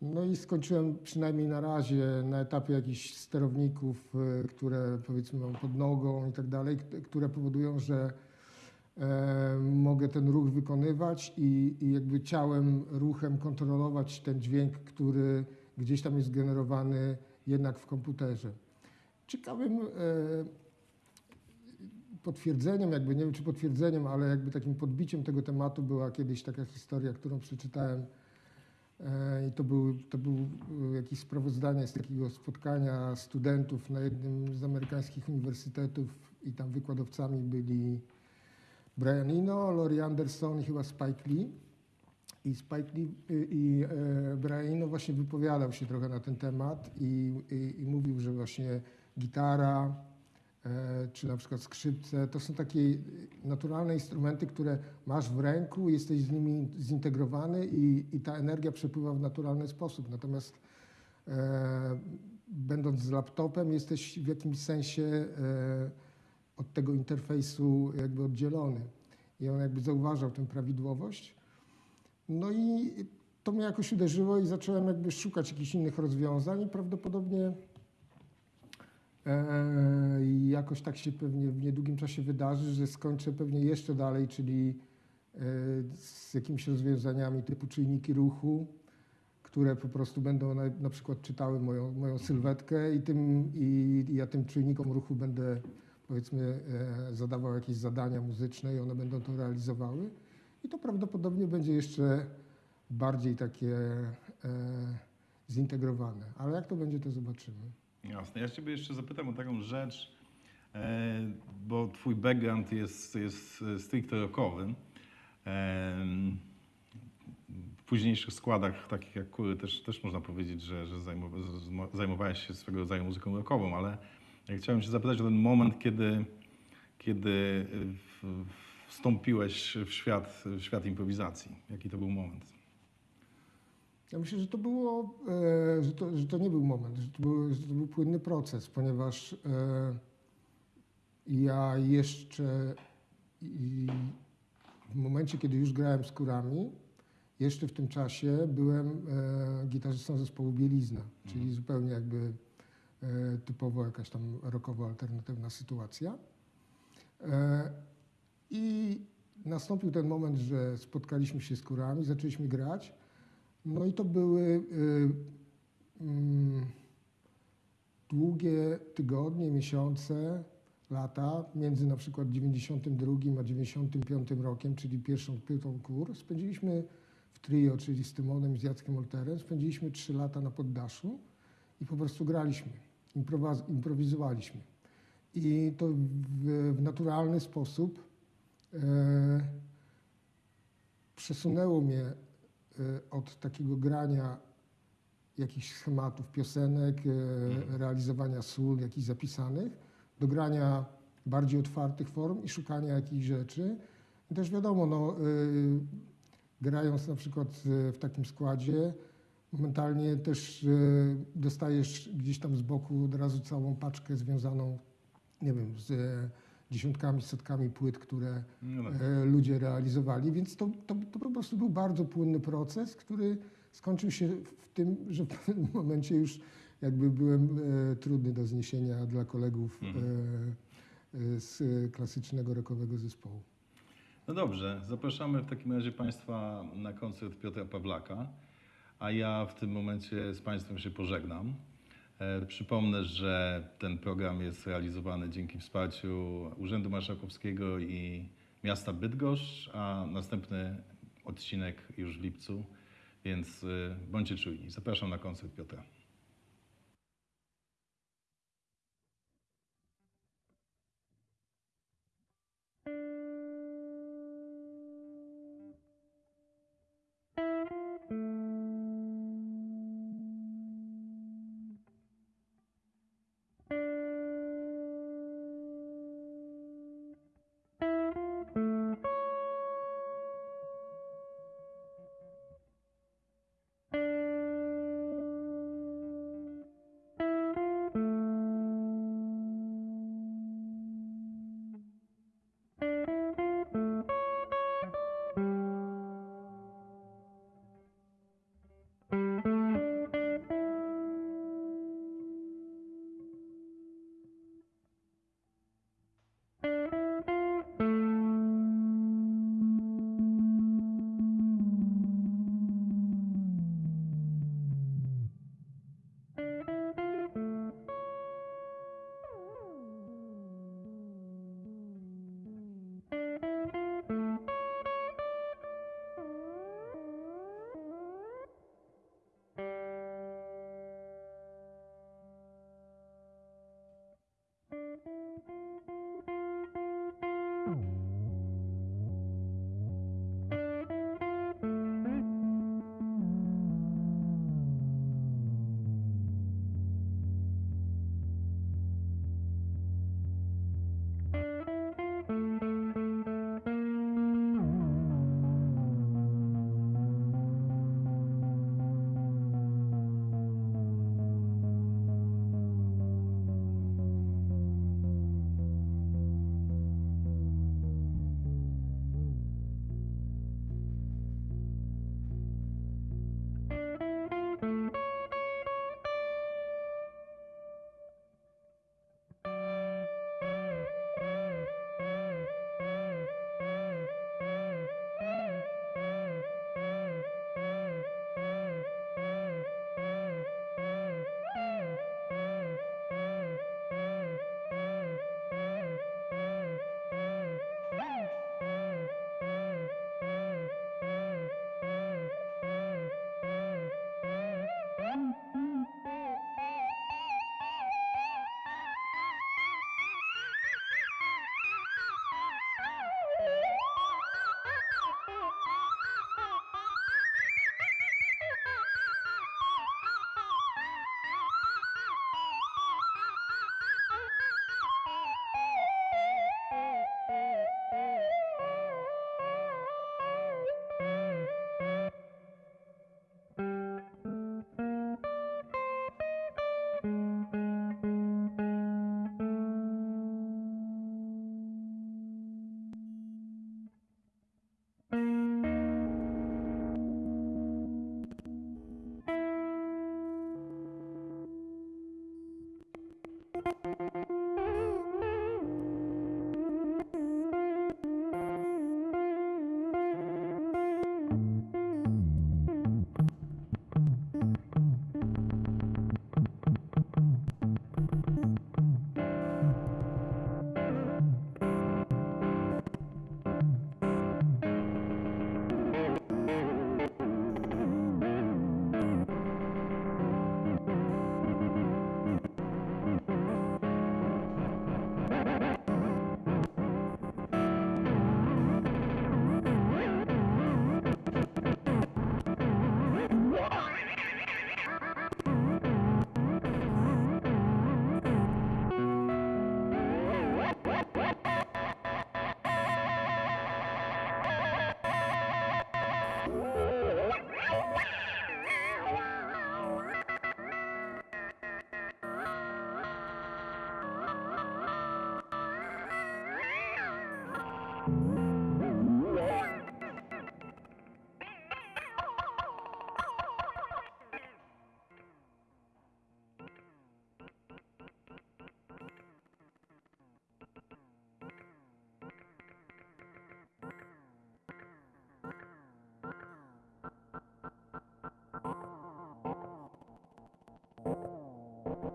No i skończyłem przynajmniej na razie na etapie jakichś sterowników, e, które powiedzmy mam pod nogą i tak dalej, które powodują, że e, mogę ten ruch wykonywać i, i jakby ciałem, ruchem kontrolować ten dźwięk, który gdzieś tam jest generowany jednak w komputerze. Ciekawym potwierdzeniem, jakby nie wiem czy potwierdzeniem, ale jakby takim podbiciem tego tematu była kiedyś taka historia, którą przeczytałem E, I to był, to był e, jakieś sprawozdanie z takiego spotkania studentów na jednym z amerykańskich uniwersytetów i tam wykładowcami byli Brian Eno, Laurie Anderson i chyba Spike Lee. I Spike Lee i, i e, Brian Eno właśnie wypowiadał się trochę na ten temat i, i, i mówił, że właśnie gitara, czy na przykład skrzypce, to są takie naturalne instrumenty, które masz w ręku, jesteś z nimi zintegrowany i, i ta energia przepływa w naturalny sposób. Natomiast e, będąc z laptopem, jesteś w jakimś sensie e, od tego interfejsu jakby oddzielony. I on jakby zauważał tę prawidłowość. No i to mnie jakoś uderzyło i zacząłem jakby szukać jakichś innych rozwiązań i prawdopodobnie E, I jakoś tak się pewnie w niedługim czasie wydarzy, że skończę pewnie jeszcze dalej, czyli e, z jakimiś rozwiązaniami typu czujniki ruchu, które po prostu będą na, na przykład czytały moją, moją sylwetkę i, tym, i, i ja tym czujnikom ruchu będę powiedzmy e, zadawał jakieś zadania muzyczne i one będą to realizowały. I to prawdopodobnie będzie jeszcze bardziej takie e, zintegrowane. Ale jak to będzie, to zobaczymy. Jasne. Ja Ciebie jeszcze zapytam o taką rzecz, e, bo Twój background jest, jest stricte rockowy. E, w późniejszych składach, takich jak Kury, też, też można powiedzieć, że, że zajmowałeś się swego rodzaju muzyką rockową, ale ja chciałem się zapytać o ten moment, kiedy, kiedy w- wstąpiłeś w świat, w świat improwizacji. Jaki to był moment? Ja myślę, że to było, e, że, to, że to nie był moment, że to był, że to był płynny proces, ponieważ e, ja jeszcze w momencie, kiedy już grałem z kurami, jeszcze w tym czasie byłem e, gitarzystą zespołu Bielizna, czyli zupełnie jakby typowo jakaś tam rockowo-alternatywna sytuacja. I nastąpił ten moment, że spotkaliśmy się z kurami, zaczęliśmy grać. No i to były y, mm, długie tygodnie, miesiące, lata między na przykład 92 a 95 rokiem, czyli pierwszą płytą kur. Spędziliśmy w trio, czyli z Tymonem i z Jackiem Olterem, spędziliśmy trzy lata na poddaszu i po prostu graliśmy, improwizowaliśmy. I to w, w naturalny sposób e, przesunęło mnie od takiego grania jakichś schematów piosenek, e, realizowania sól jakichś zapisanych, do grania bardziej otwartych form i szukania jakichś rzeczy. I też wiadomo, no, e, grając na przykład w takim składzie, momentalnie też dostajesz gdzieś tam z boku od razu całą paczkę związaną, nie wiem, z dziesiątkami, setkami płyt, które No tak. ludzie realizowali, więc to, to, to po prostu był bardzo płynny proces, który skończył się w tym, że w pewnym momencie już jakby byłem e, trudny do zniesienia dla kolegów e, e, z klasycznego rockowego zespołu. No dobrze, zapraszamy w takim razie Państwa na koncert Piotra Pawlaka, a ja w tym momencie z Państwem się pożegnam. E, przypomnę, że ten program jest realizowany dzięki wsparciu Urzędu Marszałkowskiego i miasta Bydgoszcz, a następny odcinek już w lipcu, więc e, bądźcie czujni. Zapraszam na koncert Piotra.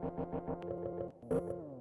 Thank you.